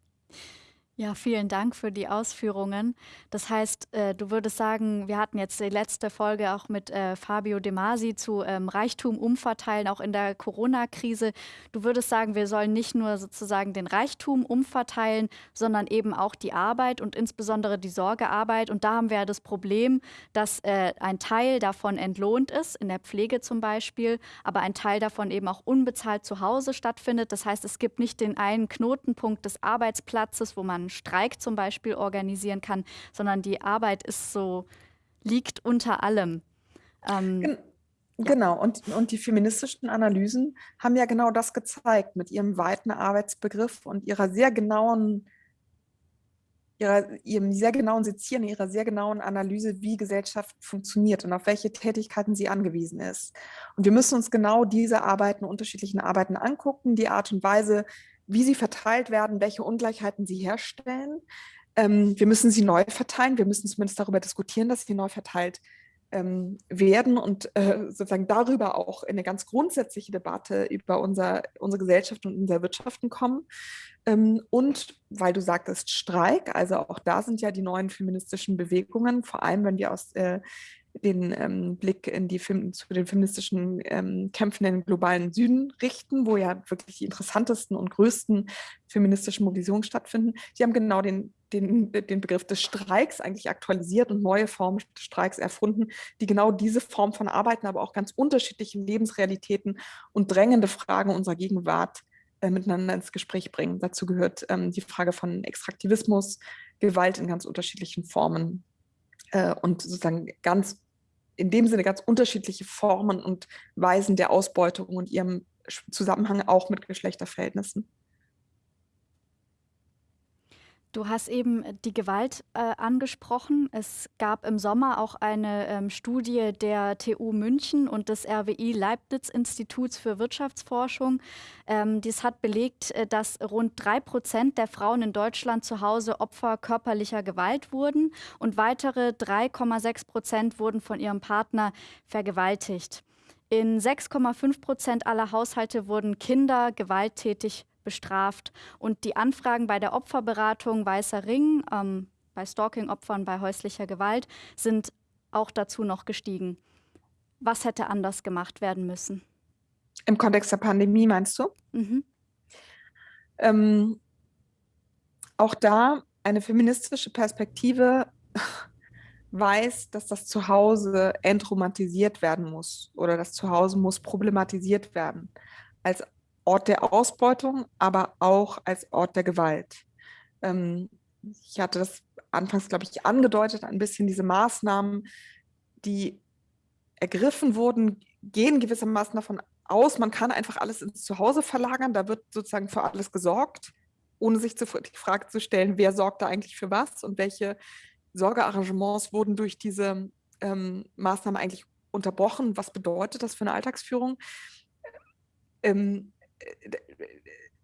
Ja, vielen Dank für die Ausführungen. Das heißt, äh, du würdest sagen, wir hatten jetzt die letzte Folge auch mit äh, Fabio De Masi zu ähm, Reichtum umverteilen, auch in der Corona-Krise. Du würdest sagen, wir sollen nicht nur sozusagen den Reichtum umverteilen, sondern eben auch die Arbeit und insbesondere die Sorgearbeit. Und da haben wir ja das Problem, dass äh, ein Teil davon entlohnt ist, in der Pflege zum Beispiel, aber ein Teil davon eben auch unbezahlt zu Hause stattfindet. Das heißt, es gibt nicht den einen Knotenpunkt des Arbeitsplatzes, wo man einen Streik zum Beispiel organisieren kann, sondern die Arbeit ist so, liegt unter allem. Ähm, ja. Genau, und, und die feministischen Analysen haben ja genau das gezeigt mit ihrem weiten Arbeitsbegriff und ihrer sehr genauen, ihrer, ihrem sehr genauen Sezieren, ihrer sehr genauen Analyse, wie Gesellschaft funktioniert und auf welche Tätigkeiten sie angewiesen ist. Und wir müssen uns genau diese Arbeiten, unterschiedlichen Arbeiten angucken, die Art und Weise, wie sie verteilt werden, welche Ungleichheiten sie herstellen. Ähm, wir müssen sie neu verteilen. Wir müssen zumindest darüber diskutieren, dass sie neu verteilt ähm, werden und äh, sozusagen darüber auch in eine ganz grundsätzliche Debatte über unser, unsere Gesellschaft und unser Wirtschaften kommen. Ähm, und weil du sagtest Streik, also auch da sind ja die neuen feministischen Bewegungen, vor allem wenn wir aus äh, den ähm, Blick in die Film, zu den feministischen ähm, Kämpfen im globalen Süden richten, wo ja wirklich die interessantesten und größten feministischen Mobilisierungen stattfinden. Sie haben genau den, den, den Begriff des Streiks eigentlich aktualisiert und neue Formen des Streiks erfunden, die genau diese Form von Arbeiten, aber auch ganz unterschiedliche Lebensrealitäten und drängende Fragen unserer Gegenwart äh, miteinander ins Gespräch bringen. Dazu gehört ähm, die Frage von Extraktivismus, Gewalt in ganz unterschiedlichen Formen äh, und sozusagen ganz in dem Sinne ganz unterschiedliche Formen und Weisen der Ausbeutung und ihrem Zusammenhang auch mit Geschlechterverhältnissen. Du hast eben die Gewalt äh, angesprochen. Es gab im Sommer auch eine ähm, Studie der TU München und des RWI Leibniz Instituts für Wirtschaftsforschung. Ähm, dies hat belegt, äh, dass rund drei Prozent der Frauen in Deutschland zu Hause Opfer körperlicher Gewalt wurden und weitere 3,6 Prozent wurden von ihrem Partner vergewaltigt. In 6,5 Prozent aller Haushalte wurden Kinder gewalttätig bestraft. Und die Anfragen bei der Opferberatung Weißer Ring, ähm, bei Stalking-Opfern, bei häuslicher Gewalt, sind auch dazu noch gestiegen. Was hätte anders gemacht werden müssen? Im Kontext der Pandemie meinst du? Mhm. Ähm, auch da eine feministische Perspektive weiß, dass das Zuhause entromantisiert werden muss oder das Zuhause muss problematisiert werden als Ort der Ausbeutung, aber auch als Ort der Gewalt. Ähm, ich hatte das anfangs, glaube ich, angedeutet, ein bisschen diese Maßnahmen, die ergriffen wurden, gehen gewissermaßen davon aus, man kann einfach alles ins Zuhause verlagern, da wird sozusagen für alles gesorgt, ohne sich die Frage zu stellen, wer sorgt da eigentlich für was und welche Sorgearrangements wurden durch diese ähm, Maßnahmen eigentlich unterbrochen, was bedeutet das für eine Alltagsführung. Ähm, äh,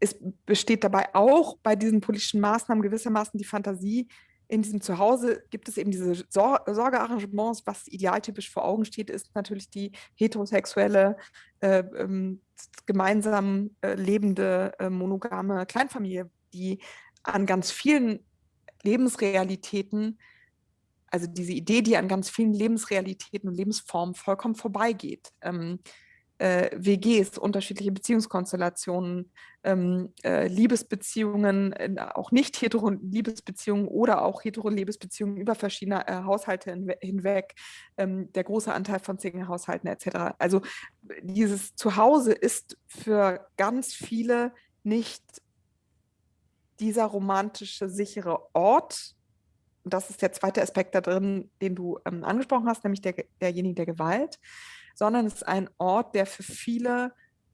es besteht dabei auch bei diesen politischen Maßnahmen gewissermaßen die Fantasie, in diesem Zuhause gibt es eben diese Sor Sorgearrangements. Was idealtypisch vor Augen steht, ist natürlich die heterosexuelle, äh, ähm, gemeinsam äh, lebende, äh, monogame Kleinfamilie, die an ganz vielen Lebensrealitäten, also diese Idee, die an ganz vielen Lebensrealitäten und Lebensformen vollkommen vorbeigeht. Ähm, äh, WGs, unterschiedliche Beziehungskonstellationen, ähm, äh, Liebesbeziehungen, äh, auch nicht hetero Liebesbeziehungen oder auch hetero Liebesbeziehungen über verschiedene äh, Haushalte hinweg, ähm, der große Anteil von Single-Haushalten etc. Also dieses Zuhause ist für ganz viele nicht dieser romantische, sichere Ort, das ist der zweite Aspekt da drin, den du ähm, angesprochen hast, nämlich der, derjenige der Gewalt, sondern es ist ein Ort, der für viele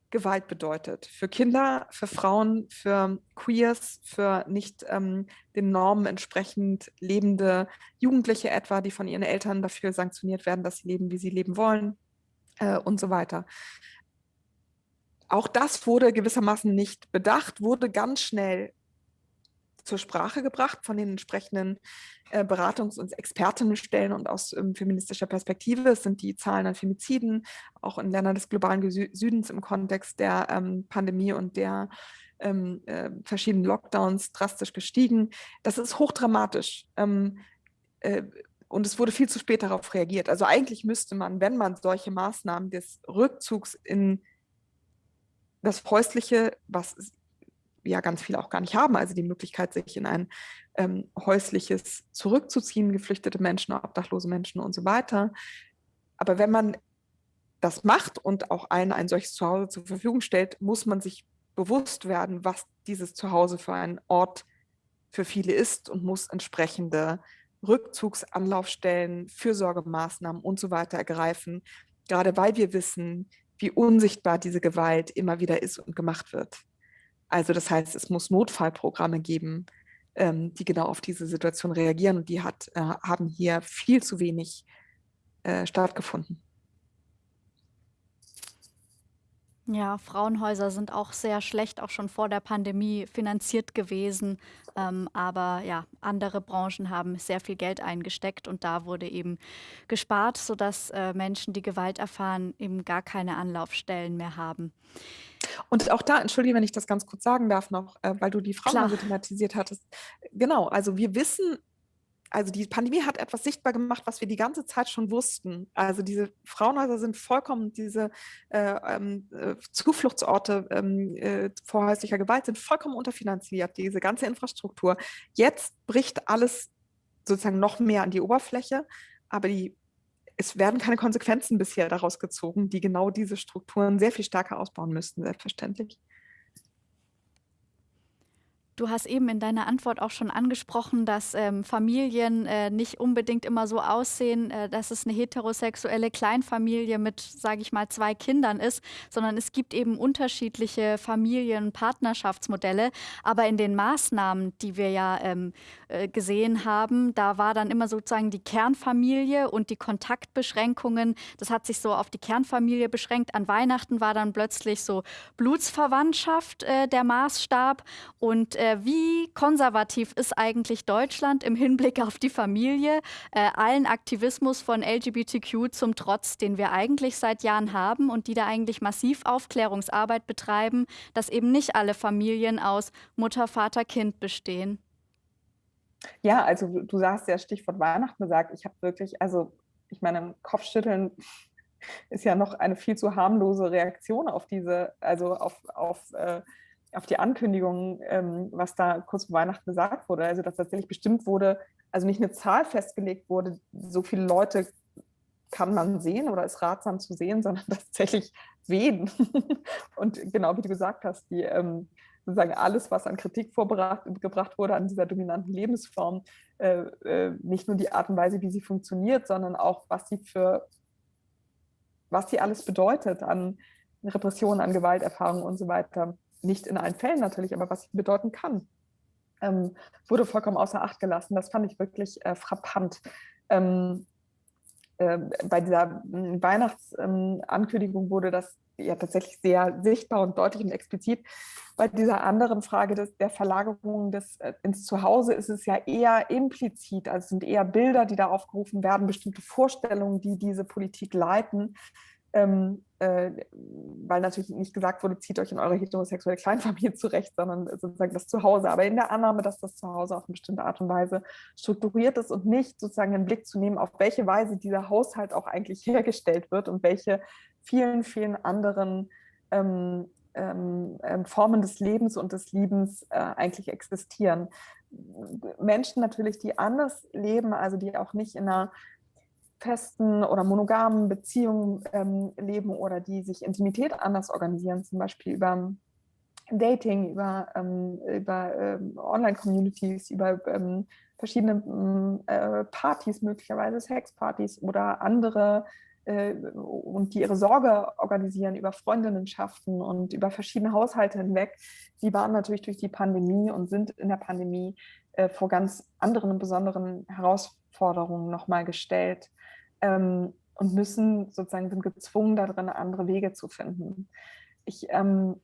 Gewalt bedeutet. Für Kinder, für Frauen, für Queers, für nicht ähm, den Normen entsprechend lebende Jugendliche etwa, die von ihren Eltern dafür sanktioniert werden, dass sie leben, wie sie leben wollen äh, und so weiter. Auch das wurde gewissermaßen nicht bedacht, wurde ganz schnell zur Sprache gebracht von den entsprechenden äh, Beratungs- und Expertinnenstellen und aus ähm, feministischer Perspektive. Es sind die Zahlen an Femiziden, auch in Ländern des globalen Südens im Kontext der ähm, Pandemie und der ähm, äh, verschiedenen Lockdowns drastisch gestiegen. Das ist hochdramatisch. Ähm, äh, und es wurde viel zu spät darauf reagiert. Also eigentlich müsste man, wenn man solche Maßnahmen des Rückzugs in das Häusliche, was ja ganz viele auch gar nicht haben, also die Möglichkeit, sich in ein ähm, häusliches zurückzuziehen, geflüchtete Menschen, obdachlose Menschen und so weiter. Aber wenn man das macht und auch allen ein solches Zuhause zur Verfügung stellt, muss man sich bewusst werden, was dieses Zuhause für ein Ort für viele ist und muss entsprechende Rückzugsanlaufstellen, Fürsorgemaßnahmen und so weiter ergreifen, gerade weil wir wissen, wie unsichtbar diese Gewalt immer wieder ist und gemacht wird. Also das heißt, es muss Notfallprogramme geben, ähm, die genau auf diese Situation reagieren und die hat, äh, haben hier viel zu wenig äh, stattgefunden. Ja, Frauenhäuser sind auch sehr schlecht, auch schon vor der Pandemie finanziert gewesen. Ähm, aber ja, andere Branchen haben sehr viel Geld eingesteckt und da wurde eben gespart, sodass äh, Menschen, die Gewalt erfahren, eben gar keine Anlaufstellen mehr haben. Und auch da, entschuldige, wenn ich das ganz kurz sagen darf noch, äh, weil du die Frauen so thematisiert hattest. Genau, also wir wissen, also die Pandemie hat etwas sichtbar gemacht, was wir die ganze Zeit schon wussten. Also diese Frauenhäuser sind vollkommen, diese äh, ähm, äh, Zufluchtsorte ähm, äh, vor häuslicher Gewalt sind vollkommen unterfinanziert, diese ganze Infrastruktur. Jetzt bricht alles sozusagen noch mehr an die Oberfläche, aber die es werden keine Konsequenzen bisher daraus gezogen, die genau diese Strukturen sehr viel stärker ausbauen müssten, selbstverständlich. Du hast eben in deiner Antwort auch schon angesprochen, dass ähm, Familien äh, nicht unbedingt immer so aussehen, äh, dass es eine heterosexuelle Kleinfamilie mit, sage ich mal, zwei Kindern ist, sondern es gibt eben unterschiedliche Familien, Partnerschaftsmodelle. Aber in den Maßnahmen, die wir ja ähm, äh, gesehen haben, da war dann immer sozusagen die Kernfamilie und die Kontaktbeschränkungen. Das hat sich so auf die Kernfamilie beschränkt. An Weihnachten war dann plötzlich so Blutsverwandtschaft äh, der Maßstab und äh, wie konservativ ist eigentlich Deutschland im Hinblick auf die Familie, äh, allen Aktivismus von LGBTQ zum Trotz, den wir eigentlich seit Jahren haben und die da eigentlich massiv Aufklärungsarbeit betreiben, dass eben nicht alle Familien aus Mutter, Vater, Kind bestehen? Ja, also du sagst ja Stichwort Weihnachten gesagt. Ich habe wirklich, also ich meine, Kopfschütteln ist ja noch eine viel zu harmlose Reaktion auf diese, also auf, auf, äh, auf die Ankündigung, ähm, was da kurz vor Weihnachten gesagt wurde. Also dass tatsächlich bestimmt wurde, also nicht eine Zahl festgelegt wurde, so viele Leute kann man sehen oder ist ratsam zu sehen, sondern tatsächlich wen. Und genau wie du gesagt hast, die ähm, sozusagen alles, was an Kritik vorgebracht wurde an dieser dominanten Lebensform, äh, äh, nicht nur die Art und Weise, wie sie funktioniert, sondern auch, was sie für, was sie alles bedeutet an Repressionen, an Gewalterfahrungen und so weiter. Nicht in allen Fällen natürlich, aber was sie bedeuten kann, ähm, wurde vollkommen außer Acht gelassen. Das fand ich wirklich äh, frappant. Ähm, äh, bei dieser hm, Weihnachtsankündigung wurde das ja tatsächlich sehr sichtbar und deutlich und explizit. Bei dieser anderen Frage des, der Verlagerung des, äh, ins Zuhause ist es ja eher implizit, also es sind eher Bilder, die da aufgerufen werden, bestimmte Vorstellungen, die diese Politik leiten ähm, äh, weil natürlich nicht gesagt wurde, zieht euch in eure heterosexuelle Kleinfamilie zurecht, sondern sozusagen das Zuhause. Aber in der Annahme, dass das Zuhause auf eine bestimmte Art und Weise strukturiert ist und nicht sozusagen einen Blick zu nehmen, auf welche Weise dieser Haushalt auch eigentlich hergestellt wird und welche vielen, vielen anderen ähm, ähm, ähm Formen des Lebens und des Liebens äh, eigentlich existieren. Menschen natürlich, die anders leben, also die auch nicht in einer festen oder monogamen Beziehungen ähm, leben oder die sich Intimität anders organisieren, zum Beispiel über Dating, über, ähm, über ähm, Online-Communities, über ähm, verschiedene mm, äh, Partys, möglicherweise Sexpartys oder andere äh, und die ihre Sorge organisieren über Freundinnenschaften und über verschiedene Haushalte hinweg, die waren natürlich durch die Pandemie und sind in der Pandemie äh, vor ganz anderen und besonderen Herausforderungen nochmal gestellt ähm, und müssen sozusagen, sind gezwungen darin, andere Wege zu finden. Ich, ähm,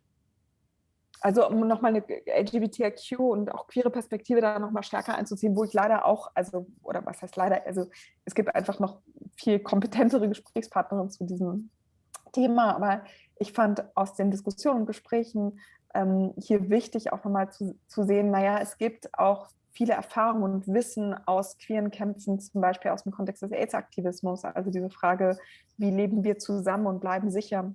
also um nochmal eine LGBTIQ und auch queere Perspektive da nochmal stärker einzuziehen, wo ich leider auch, also, oder was heißt leider, also es gibt einfach noch viel kompetentere Gesprächspartnerinnen zu diesem Thema, aber ich fand aus den Diskussionen und Gesprächen ähm, hier wichtig auch nochmal zu, zu sehen, naja, es gibt auch viele Erfahrungen und Wissen aus queeren Kämpfen, zum Beispiel aus dem Kontext des AIDS-Aktivismus, also diese Frage, wie leben wir zusammen und bleiben sicher,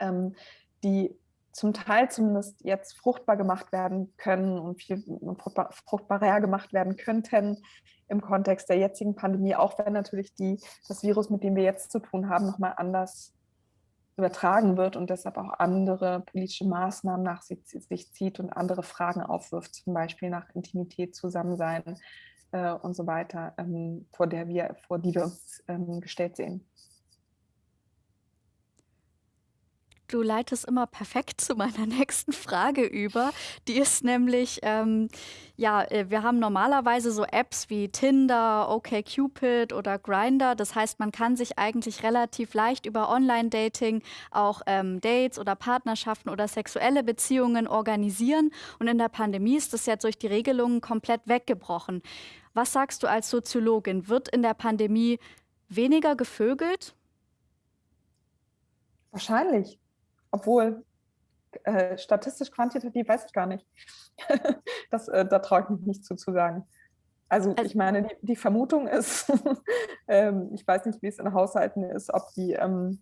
ähm, die zum Teil zumindest jetzt fruchtbar gemacht werden können und viel fruchtbar, fruchtbarer gemacht werden könnten im Kontext der jetzigen Pandemie, auch wenn natürlich die, das Virus, mit dem wir jetzt zu tun haben, nochmal anders übertragen wird und deshalb auch andere politische Maßnahmen nach sich, zieht und andere Fragen aufwirft, zum Beispiel nach Intimität, Zusammensein äh, und so weiter, ähm, vor, der wir, vor die wir uns ähm, gestellt sehen. Du leitest immer perfekt zu meiner nächsten Frage über. Die ist nämlich, ähm, ja, äh, wir haben normalerweise so Apps wie Tinder, OkCupid oder Grindr. Das heißt, man kann sich eigentlich relativ leicht über Online-Dating auch ähm, Dates oder Partnerschaften oder sexuelle Beziehungen organisieren. Und in der Pandemie ist das jetzt durch die Regelungen komplett weggebrochen. Was sagst du als Soziologin? Wird in der Pandemie weniger gevögelt? Wahrscheinlich. Obwohl, äh, statistisch quantitativ weiß ich gar nicht. das, äh, da traue ich mich nicht zu, zu sagen. Also, also ich meine, die, die Vermutung ist, ähm, ich weiß nicht, wie es in Haushalten ist, ob die ähm,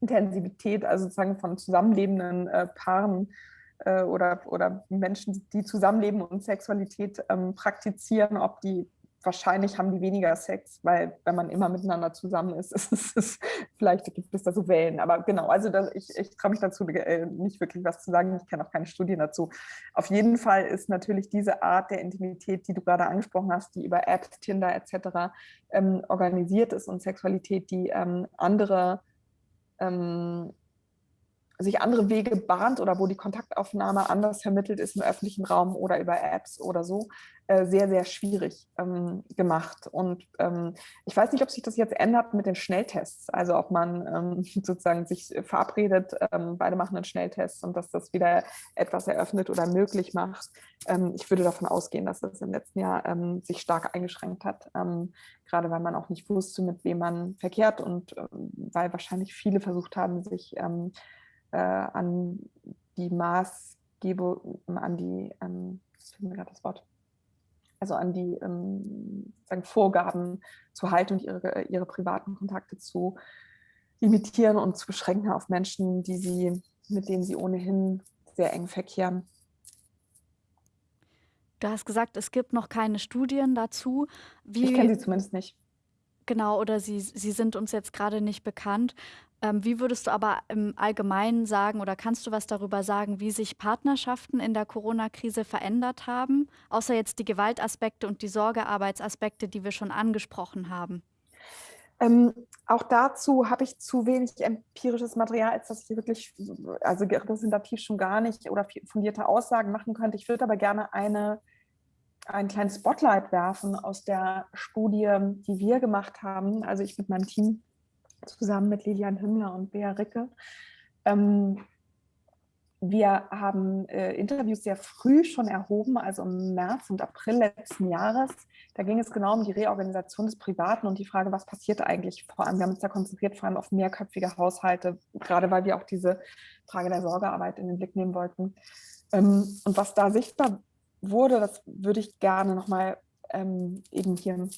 Intensivität, also sozusagen von zusammenlebenden äh, Paaren äh, oder, oder Menschen, die zusammenleben und Sexualität ähm, praktizieren, ob die wahrscheinlich haben die weniger Sex, weil wenn man immer miteinander zusammen ist, ist es, vielleicht gibt es da so Wellen. Aber genau, also das, ich, ich traue mich dazu äh, nicht wirklich was zu sagen. Ich kenne auch keine Studien dazu. Auf jeden Fall ist natürlich diese Art der Intimität, die du gerade angesprochen hast, die über Apps, Tinder etc. Ähm, organisiert ist und Sexualität, die ähm, andere ähm, sich andere Wege bahnt oder wo die Kontaktaufnahme anders vermittelt ist im öffentlichen Raum oder über Apps oder so, äh, sehr, sehr schwierig ähm, gemacht. Und ähm, ich weiß nicht, ob sich das jetzt ändert mit den Schnelltests, also ob man ähm, sozusagen sich verabredet, ähm, beide machen einen Schnelltest und dass das wieder etwas eröffnet oder möglich macht. Ähm, ich würde davon ausgehen, dass das im letzten Jahr ähm, sich stark eingeschränkt hat, gerade weil man auch nicht wusste, mit wem man verkehrt und weil wahrscheinlich viele versucht haben, sich äh, an die Maßgebung, an die, ähm, mir gerade das Wort, also an die ähm, sagen, Vorgaben zu halten und ihre, ihre privaten Kontakte zu limitieren und zu beschränken auf Menschen, die sie, mit denen sie ohnehin sehr eng verkehren. Du hast gesagt, es gibt noch keine Studien dazu. Wie, ich kenne sie zumindest nicht. Genau, oder sie, sie sind uns jetzt gerade nicht bekannt. Ähm, wie würdest du aber im Allgemeinen sagen oder kannst du was darüber sagen, wie sich Partnerschaften in der Corona-Krise verändert haben, außer jetzt die Gewaltaspekte und die Sorgearbeitsaspekte, die wir schon angesprochen haben? Ähm, auch dazu habe ich zu wenig empirisches Material, als dass ich wirklich, also repräsentativ schon gar nicht oder fundierte Aussagen machen könnte. Ich würde aber gerne eine, ein kleines Spotlight werfen aus der Studie, die wir gemacht haben, also ich mit meinem Team zusammen mit Lilian Himmler und Bea Ricke. Ähm, wir haben äh, Interviews sehr früh schon erhoben, also im März und April letzten Jahres. Da ging es genau um die Reorganisation des Privaten und die Frage, was passiert eigentlich? Vor allem, wir haben uns da konzentriert, vor allem auf mehrköpfige Haushalte, gerade weil wir auch diese Frage der Sorgearbeit in den Blick nehmen wollten. Ähm, und was da sichtbar wurde, das würde ich gerne nochmal ähm, eben hier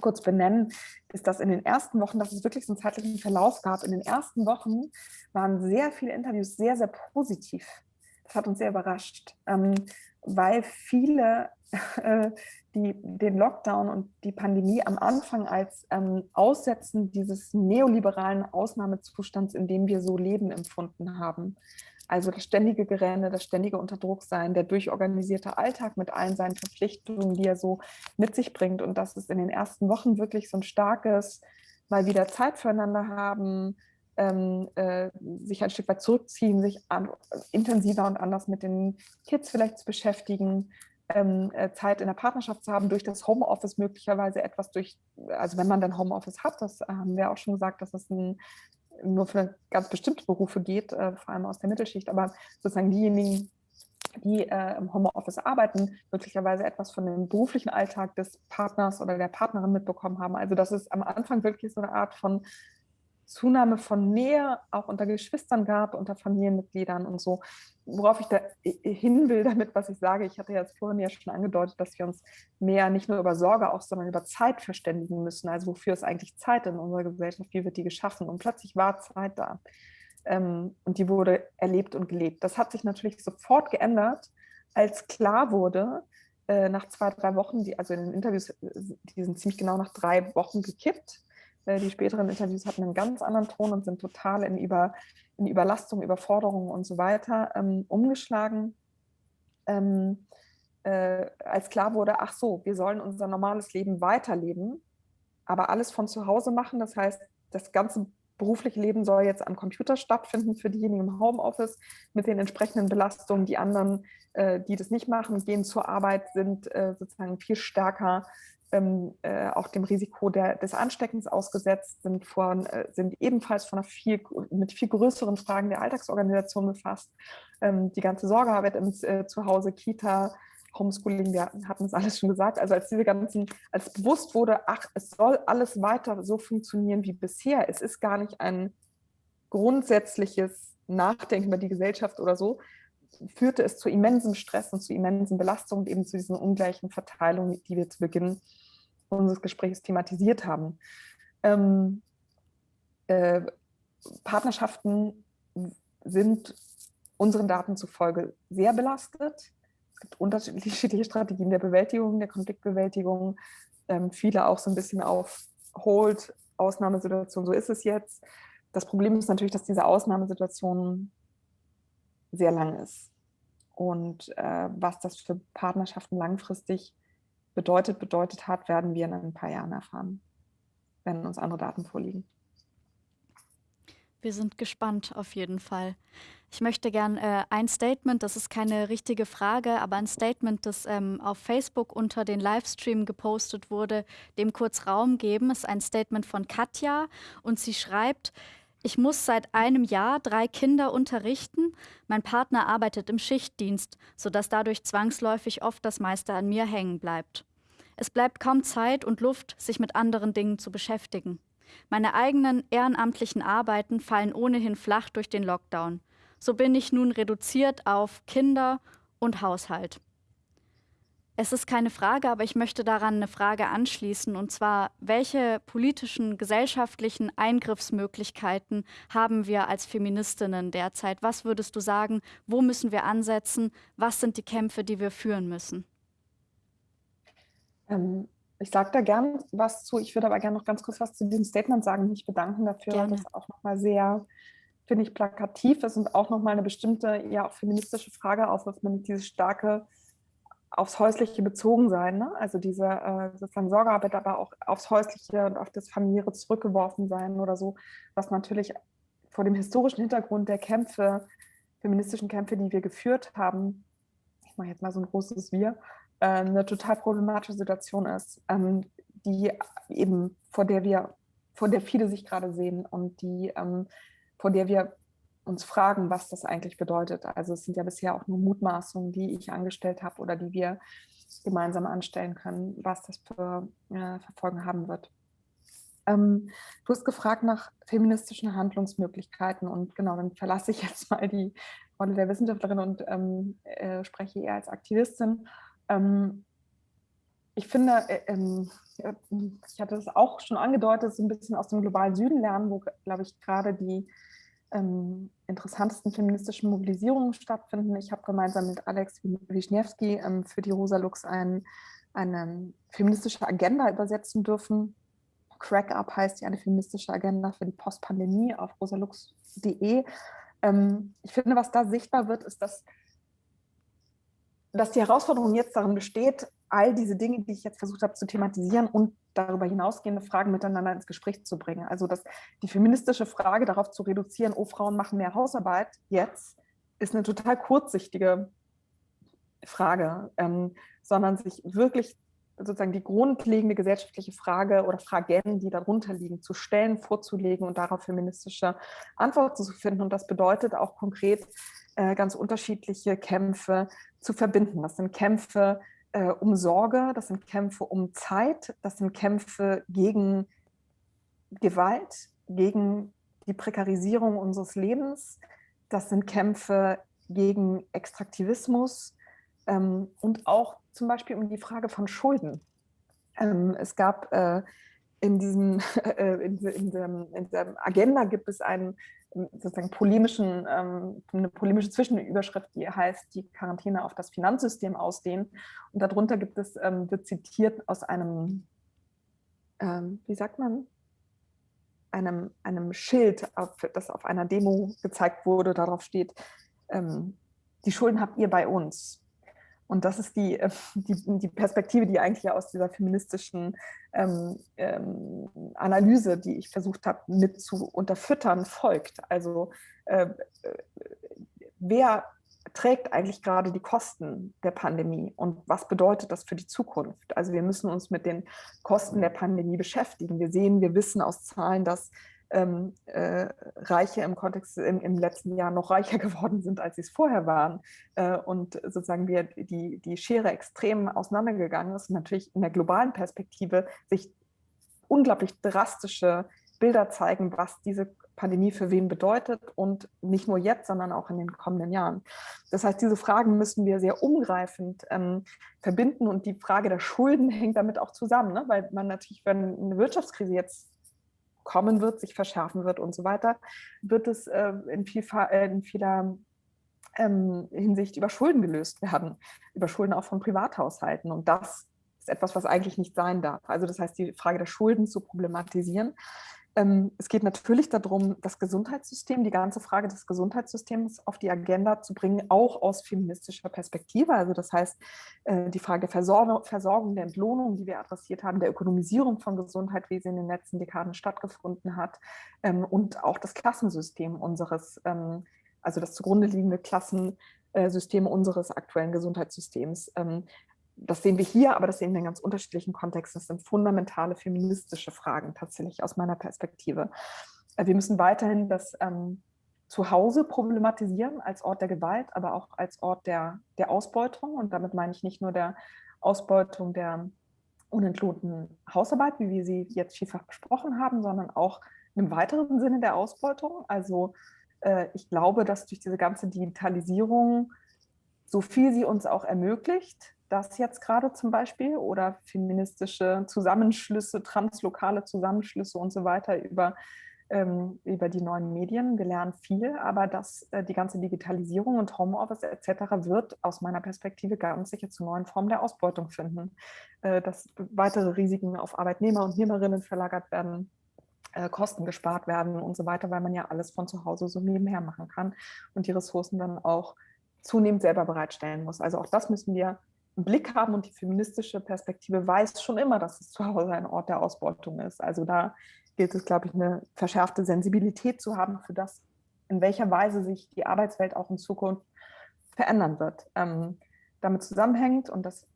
kurz benennen, ist, dass in den ersten Wochen, dass es wirklich so einen zeitlichen Verlauf gab, in den ersten Wochen waren sehr viele Interviews sehr, sehr positiv. Das hat uns sehr überrascht, ähm, weil viele äh, die, den Lockdown und die Pandemie am Anfang als ähm, Aussetzen dieses neoliberalen Ausnahmezustands, in dem wir so leben, empfunden haben. Also das ständige Gerenne, das ständige Unterdrucksein, der durchorganisierte Alltag mit allen seinen Verpflichtungen, die er so mit sich bringt. Und dass es in den ersten Wochen wirklich so ein starkes, mal wieder Zeit füreinander haben, ähm, äh, sich ein Stück weit zurückziehen, sich an, intensiver und anders mit den Kids vielleicht zu beschäftigen, ähm, äh, Zeit in der Partnerschaft zu haben, durch das Homeoffice möglicherweise etwas durch, also wenn man dann Homeoffice hat, das haben wir auch schon gesagt, dass es ein nur für ganz bestimmte Berufe geht, äh, vor allem aus der Mittelschicht, aber sozusagen diejenigen, die äh, im Homeoffice arbeiten, möglicherweise etwas von dem beruflichen Alltag des Partners oder der Partnerin mitbekommen haben. Also dass es am Anfang wirklich so eine Art von Zunahme von Nähe auch unter Geschwistern gab, unter Familienmitgliedern und so. Worauf ich da hin will damit, was ich sage, ich hatte jetzt vorhin ja schon angedeutet, dass wir uns mehr nicht nur über Sorge auch, sondern über Zeit verständigen müssen. Also wofür ist eigentlich Zeit in unserer Gesellschaft? Wie wird die geschaffen? Und plötzlich war Zeit da. Ähm, und die wurde erlebt und gelebt. Das hat sich natürlich sofort geändert, als klar wurde, äh, nach zwei, drei Wochen, die, also in den Interviews, äh, die sind ziemlich genau nach drei Wochen gekippt, die späteren Interviews hatten einen ganz anderen Ton und sind total in, Über, in Überlastung, Überforderung und so weiter ähm, umgeschlagen. Ähm, äh, als klar wurde, ach so, wir sollen unser normales Leben weiterleben, aber alles von zu Hause machen. Das heißt, das ganze berufliche Leben soll jetzt am Computer stattfinden für diejenigen im Homeoffice mit den entsprechenden Belastungen. Die anderen, äh, die das nicht machen, gehen zur Arbeit, sind äh, sozusagen viel stärker ähm, äh, auch dem Risiko der, des Ansteckens ausgesetzt, sind, von, äh, sind ebenfalls von viel, mit viel größeren Fragen der Alltagsorganisation befasst. Ähm, die ganze Sorgearbeit im äh, Zuhause, Kita, Homeschooling, wir hatten es alles schon gesagt. Also als diese ganzen, als bewusst wurde, ach, es soll alles weiter so funktionieren wie bisher. Es ist gar nicht ein grundsätzliches Nachdenken über die Gesellschaft oder so, führte es zu immensem Stress und zu immensen Belastungen und eben zu diesen ungleichen Verteilungen, die wir zu Beginn unseres Gesprächs thematisiert haben. Ähm, äh, Partnerschaften sind unseren Daten zufolge sehr belastet. Es gibt unterschiedliche Strategien der Bewältigung, der Konfliktbewältigung. Ähm, viele auch so ein bisschen auf Hold, Ausnahmesituation, so ist es jetzt. Das Problem ist natürlich, dass diese Ausnahmesituation sehr lang ist. Und äh, was das für Partnerschaften langfristig bedeutet, bedeutet hat, werden wir in ein paar Jahren erfahren, wenn uns andere Daten vorliegen. Wir sind gespannt auf jeden Fall. Ich möchte gern äh, ein Statement, das ist keine richtige Frage, aber ein Statement, das ähm, auf Facebook unter den Livestream gepostet wurde, dem kurz Raum geben. Es ist ein Statement von Katja und sie schreibt, ich muss seit einem Jahr drei Kinder unterrichten. Mein Partner arbeitet im Schichtdienst, sodass dadurch zwangsläufig oft das meiste an mir hängen bleibt. Es bleibt kaum Zeit und Luft, sich mit anderen Dingen zu beschäftigen. Meine eigenen ehrenamtlichen Arbeiten fallen ohnehin flach durch den Lockdown. So bin ich nun reduziert auf Kinder und Haushalt. Es ist keine Frage, aber ich möchte daran eine Frage anschließen. Und zwar, welche politischen, gesellschaftlichen Eingriffsmöglichkeiten haben wir als Feministinnen derzeit? Was würdest du sagen, wo müssen wir ansetzen? Was sind die Kämpfe, die wir führen müssen? Ähm, ich sage da gern was zu. Ich würde aber gerne noch ganz kurz was zu diesem Statement sagen, mich bedanken dafür, gerne. weil das auch nochmal sehr, finde ich, plakativ ist und auch nochmal eine bestimmte, ja auch feministische Frage aufwirft, nämlich dieses starke aufs Häusliche bezogen sein, ne? also diese äh, sozusagen Sorgearbeit, aber auch aufs Häusliche und auf das Familiäre zurückgeworfen sein oder so, was natürlich vor dem historischen Hintergrund der Kämpfe, feministischen Kämpfe, die wir geführt haben, ich mache jetzt mal so ein großes Wir, äh, eine total problematische Situation ist, ähm, die eben vor der wir, vor der viele sich gerade sehen und die, ähm, vor der wir uns fragen, was das eigentlich bedeutet. Also es sind ja bisher auch nur Mutmaßungen, die ich angestellt habe oder die wir gemeinsam anstellen können, was das für äh, Verfolgen haben wird. Ähm, du hast gefragt nach feministischen Handlungsmöglichkeiten und genau, dann verlasse ich jetzt mal die Rolle der Wissenschaftlerin und ähm, äh, spreche eher als Aktivistin. Ähm, ich finde, äh, ähm, ich hatte das auch schon angedeutet, so ein bisschen aus dem globalen Süden lernen, wo, glaube ich, gerade die ähm, interessantesten feministischen Mobilisierungen stattfinden. Ich habe gemeinsam mit Alex Wischniewski ähm, für die Rosa Lux ein, eine feministische Agenda übersetzen dürfen. Crack Up heißt die eine feministische Agenda für die Postpandemie auf rosalux.de. Ähm, ich finde, was da sichtbar wird, ist, dass, dass die Herausforderung jetzt darin besteht, all diese Dinge, die ich jetzt versucht habe zu thematisieren und darüber hinausgehende Fragen miteinander ins Gespräch zu bringen. Also dass die feministische Frage darauf zu reduzieren, oh, Frauen machen mehr Hausarbeit jetzt, ist eine total kurzsichtige Frage, ähm, sondern sich wirklich sozusagen die grundlegende gesellschaftliche Frage oder Fragen, die darunter liegen, zu stellen, vorzulegen und darauf feministische Antworten zu finden. Und das bedeutet auch konkret äh, ganz unterschiedliche Kämpfe zu verbinden. Das sind Kämpfe äh, um Sorge, das sind Kämpfe um Zeit, das sind Kämpfe gegen Gewalt, gegen die Prekarisierung unseres Lebens, das sind Kämpfe gegen Extraktivismus ähm, und auch zum Beispiel um die Frage von Schulden. Ähm, es gab äh, in diesem äh, in, in, dem, in der Agenda gibt es einen sozusagen polemischen, ähm, eine polemische Zwischenüberschrift, die heißt, die Quarantäne auf das Finanzsystem ausdehnen. Und darunter gibt es, ähm, wird zitiert aus einem, ähm, wie sagt man, einem, einem Schild, auf, das auf einer Demo gezeigt wurde. Darauf steht, ähm, die Schulden habt ihr bei uns. Und das ist die, äh, die, die, Perspektive, die eigentlich aus dieser feministischen ähm, ähm, Analyse, die ich versucht habe mit zu unterfüttern, folgt. Also äh, wer trägt eigentlich gerade die Kosten der Pandemie und was bedeutet das für die Zukunft? Also wir müssen uns mit den Kosten der Pandemie beschäftigen. Wir sehen, wir wissen aus Zahlen, dass ähm, äh, Reiche im Kontext im, im, letzten Jahr noch reicher geworden sind, als sie es vorher waren. Äh, und sozusagen wir die, die Schere extrem auseinandergegangen ist natürlich in der globalen Perspektive sich unglaublich drastische Bilder zeigen, was diese Pandemie für wen bedeutet und nicht nur jetzt, sondern auch in den kommenden Jahren. Das heißt, diese Fragen müssen wir sehr umgreifend ähm, verbinden und die Frage der Schulden hängt damit auch zusammen, ne? weil man natürlich, wenn eine Wirtschaftskrise jetzt kommen wird, sich verschärfen wird und so weiter, wird es äh, in, viel, äh, in, vieler ähm, Hinsicht über Schulden gelöst werden, über Schulden auch von Privathaushalten. Und das ist etwas, was eigentlich nicht sein darf. Also das heißt, die Frage der Schulden zu problematisieren, es geht natürlich darum, das Gesundheitssystem, die ganze Frage des Gesundheitssystems auf die Agenda zu bringen, auch aus feministischer Perspektive. Also das heißt, äh, die Frage der Versorgung, der Entlohnung, die wir adressiert haben, der Ökonomisierung von Gesundheit, wie sie in den letzten Dekaden stattgefunden hat ähm, und auch das Klassensystem unseres, ähm, also das zugrunde liegende Klassensystem unseres aktuellen Gesundheitssystems das sehen wir hier, aber das sehen wir in ganz unterschiedlichen Kontexten. Das sind fundamentale feministische Fragen tatsächlich aus meiner Perspektive. Äh, wir müssen weiterhin das ähm, Zuhause problematisieren als Ort der Gewalt, aber auch als Ort der, der Ausbeutung. Und damit meine ich nicht nur der Ausbeutung der unentlohnten Hausarbeit, wie wir sie jetzt vielfach besprochen haben, sondern auch im weiteren Sinne der Ausbeutung. Also äh, ich glaube, dass durch diese ganze Digitalisierung, so viel sie uns auch ermöglicht, das jetzt gerade zum Beispiel oder feministische Zusammenschlüsse, translokale Zusammenschlüsse und so weiter über, ähm, über die neuen Medien. Wir lernen viel, aber dass äh, die ganze Digitalisierung und Homeoffice etc. wird aus meiner Perspektive ganz sicher zu neuen Formen der Ausbeutung finden. Äh, dass weitere Risiken auf Arbeitnehmer und Nehmerinnen verlagert werden, äh, Kosten gespart werden und so weiter, weil man ja alles von zu Hause so nebenher machen kann und die Ressourcen dann auch zunehmend selber bereitstellen muss. Also auch das müssen wir Blick haben und die feministische Perspektive weiß schon immer, dass es zu Hause ein Ort der Ausbeutung ist. Also da gilt es, glaube ich, eine verschärfte Sensibilität zu haben für das, in welcher Weise sich die Arbeitswelt auch in Zukunft verändern wird. Ähm, damit zusammenhängt, und das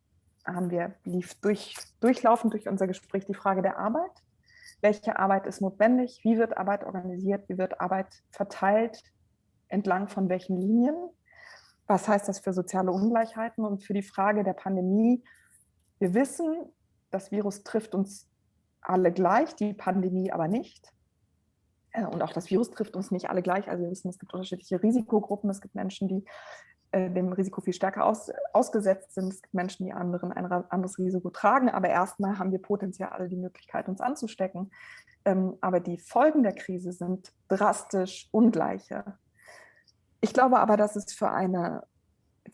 haben wir, lief durch, durchlaufend durch unser Gespräch, die Frage der Arbeit. Welche Arbeit ist notwendig? Wie wird Arbeit organisiert? Wie wird Arbeit verteilt? Entlang von welchen Linien? Was heißt das für soziale Ungleichheiten und für die Frage der Pandemie? Wir wissen, das Virus trifft uns alle gleich, die Pandemie aber nicht. Äh, und auch das Virus trifft uns nicht alle gleich. Also wir wissen, es gibt unterschiedliche Risikogruppen. Es gibt Menschen, die äh, dem Risiko viel stärker aus, ausgesetzt sind. Es gibt Menschen, die anderen ein anderes Risiko tragen. Aber erstmal haben wir potenziell alle die Möglichkeit, uns anzustecken. Ähm, aber die Folgen der Krise sind drastisch ungleiche. Ich glaube aber, dass es für eine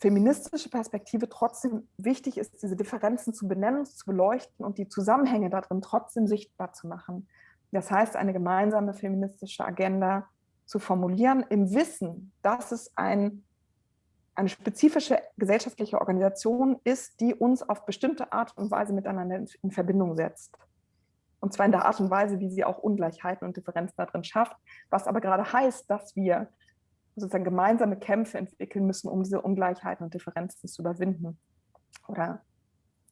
feministische Perspektive trotzdem wichtig ist, diese Differenzen zu benennen, zu beleuchten und die Zusammenhänge darin trotzdem sichtbar zu machen. Das heißt, eine gemeinsame feministische Agenda zu formulieren, im Wissen, dass es ein, eine spezifische gesellschaftliche Organisation ist, die uns auf bestimmte Art und Weise miteinander in Verbindung setzt. Und zwar in der Art und Weise, wie sie auch Ungleichheiten und Differenzen darin schafft, was aber gerade heißt, dass wir sozusagen gemeinsame Kämpfe entwickeln müssen, um diese Ungleichheiten und Differenzen zu überwinden oder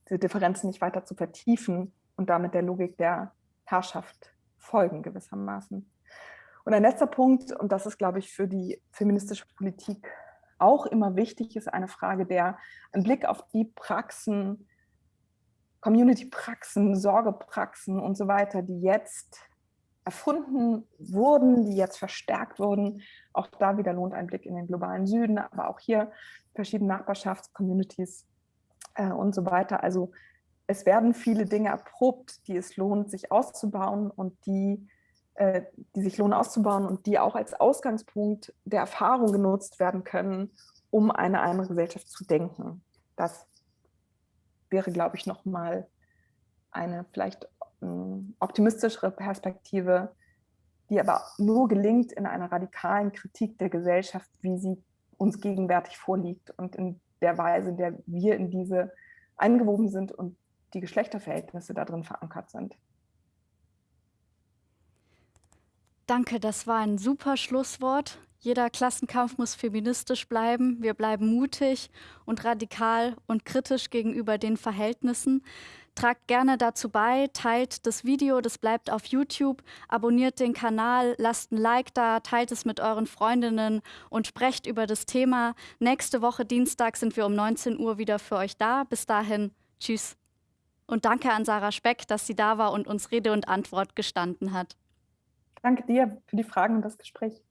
diese Differenzen nicht weiter zu vertiefen und damit der Logik der Herrschaft folgen gewissermaßen. Und ein letzter Punkt, und das ist, glaube ich, für die feministische Politik auch immer wichtig, ist eine Frage der, ein Blick auf die Praxen, Community-Praxen, Sorgepraxen und so weiter, die jetzt erfunden wurden, die jetzt verstärkt wurden. Auch da wieder lohnt ein Blick in den globalen Süden, aber auch hier verschiedene Nachbarschaftscommunities äh, und so weiter. Also es werden viele Dinge erprobt, die es lohnt, sich auszubauen und die, äh, die sich lohnen auszubauen und die auch als Ausgangspunkt der Erfahrung genutzt werden können, um eine andere Gesellschaft zu denken. Das wäre, glaube ich, nochmal eine vielleicht optimistischere Perspektive, die aber nur gelingt in einer radikalen Kritik der Gesellschaft, wie sie uns gegenwärtig vorliegt und in der Weise, in der wir in diese eingewoben sind und die Geschlechterverhältnisse darin verankert sind. Danke, das war ein super Schlusswort. Jeder Klassenkampf muss feministisch bleiben. Wir bleiben mutig und radikal und kritisch gegenüber den Verhältnissen. Tragt gerne dazu bei, teilt das Video, das bleibt auf YouTube, abonniert den Kanal, lasst ein Like da, teilt es mit euren Freundinnen und sprecht über das Thema. Nächste Woche Dienstag sind wir um 19 Uhr wieder für euch da. Bis dahin, tschüss. Und danke an Sarah Speck, dass sie da war und uns Rede und Antwort gestanden hat. Danke dir für die Fragen und das Gespräch.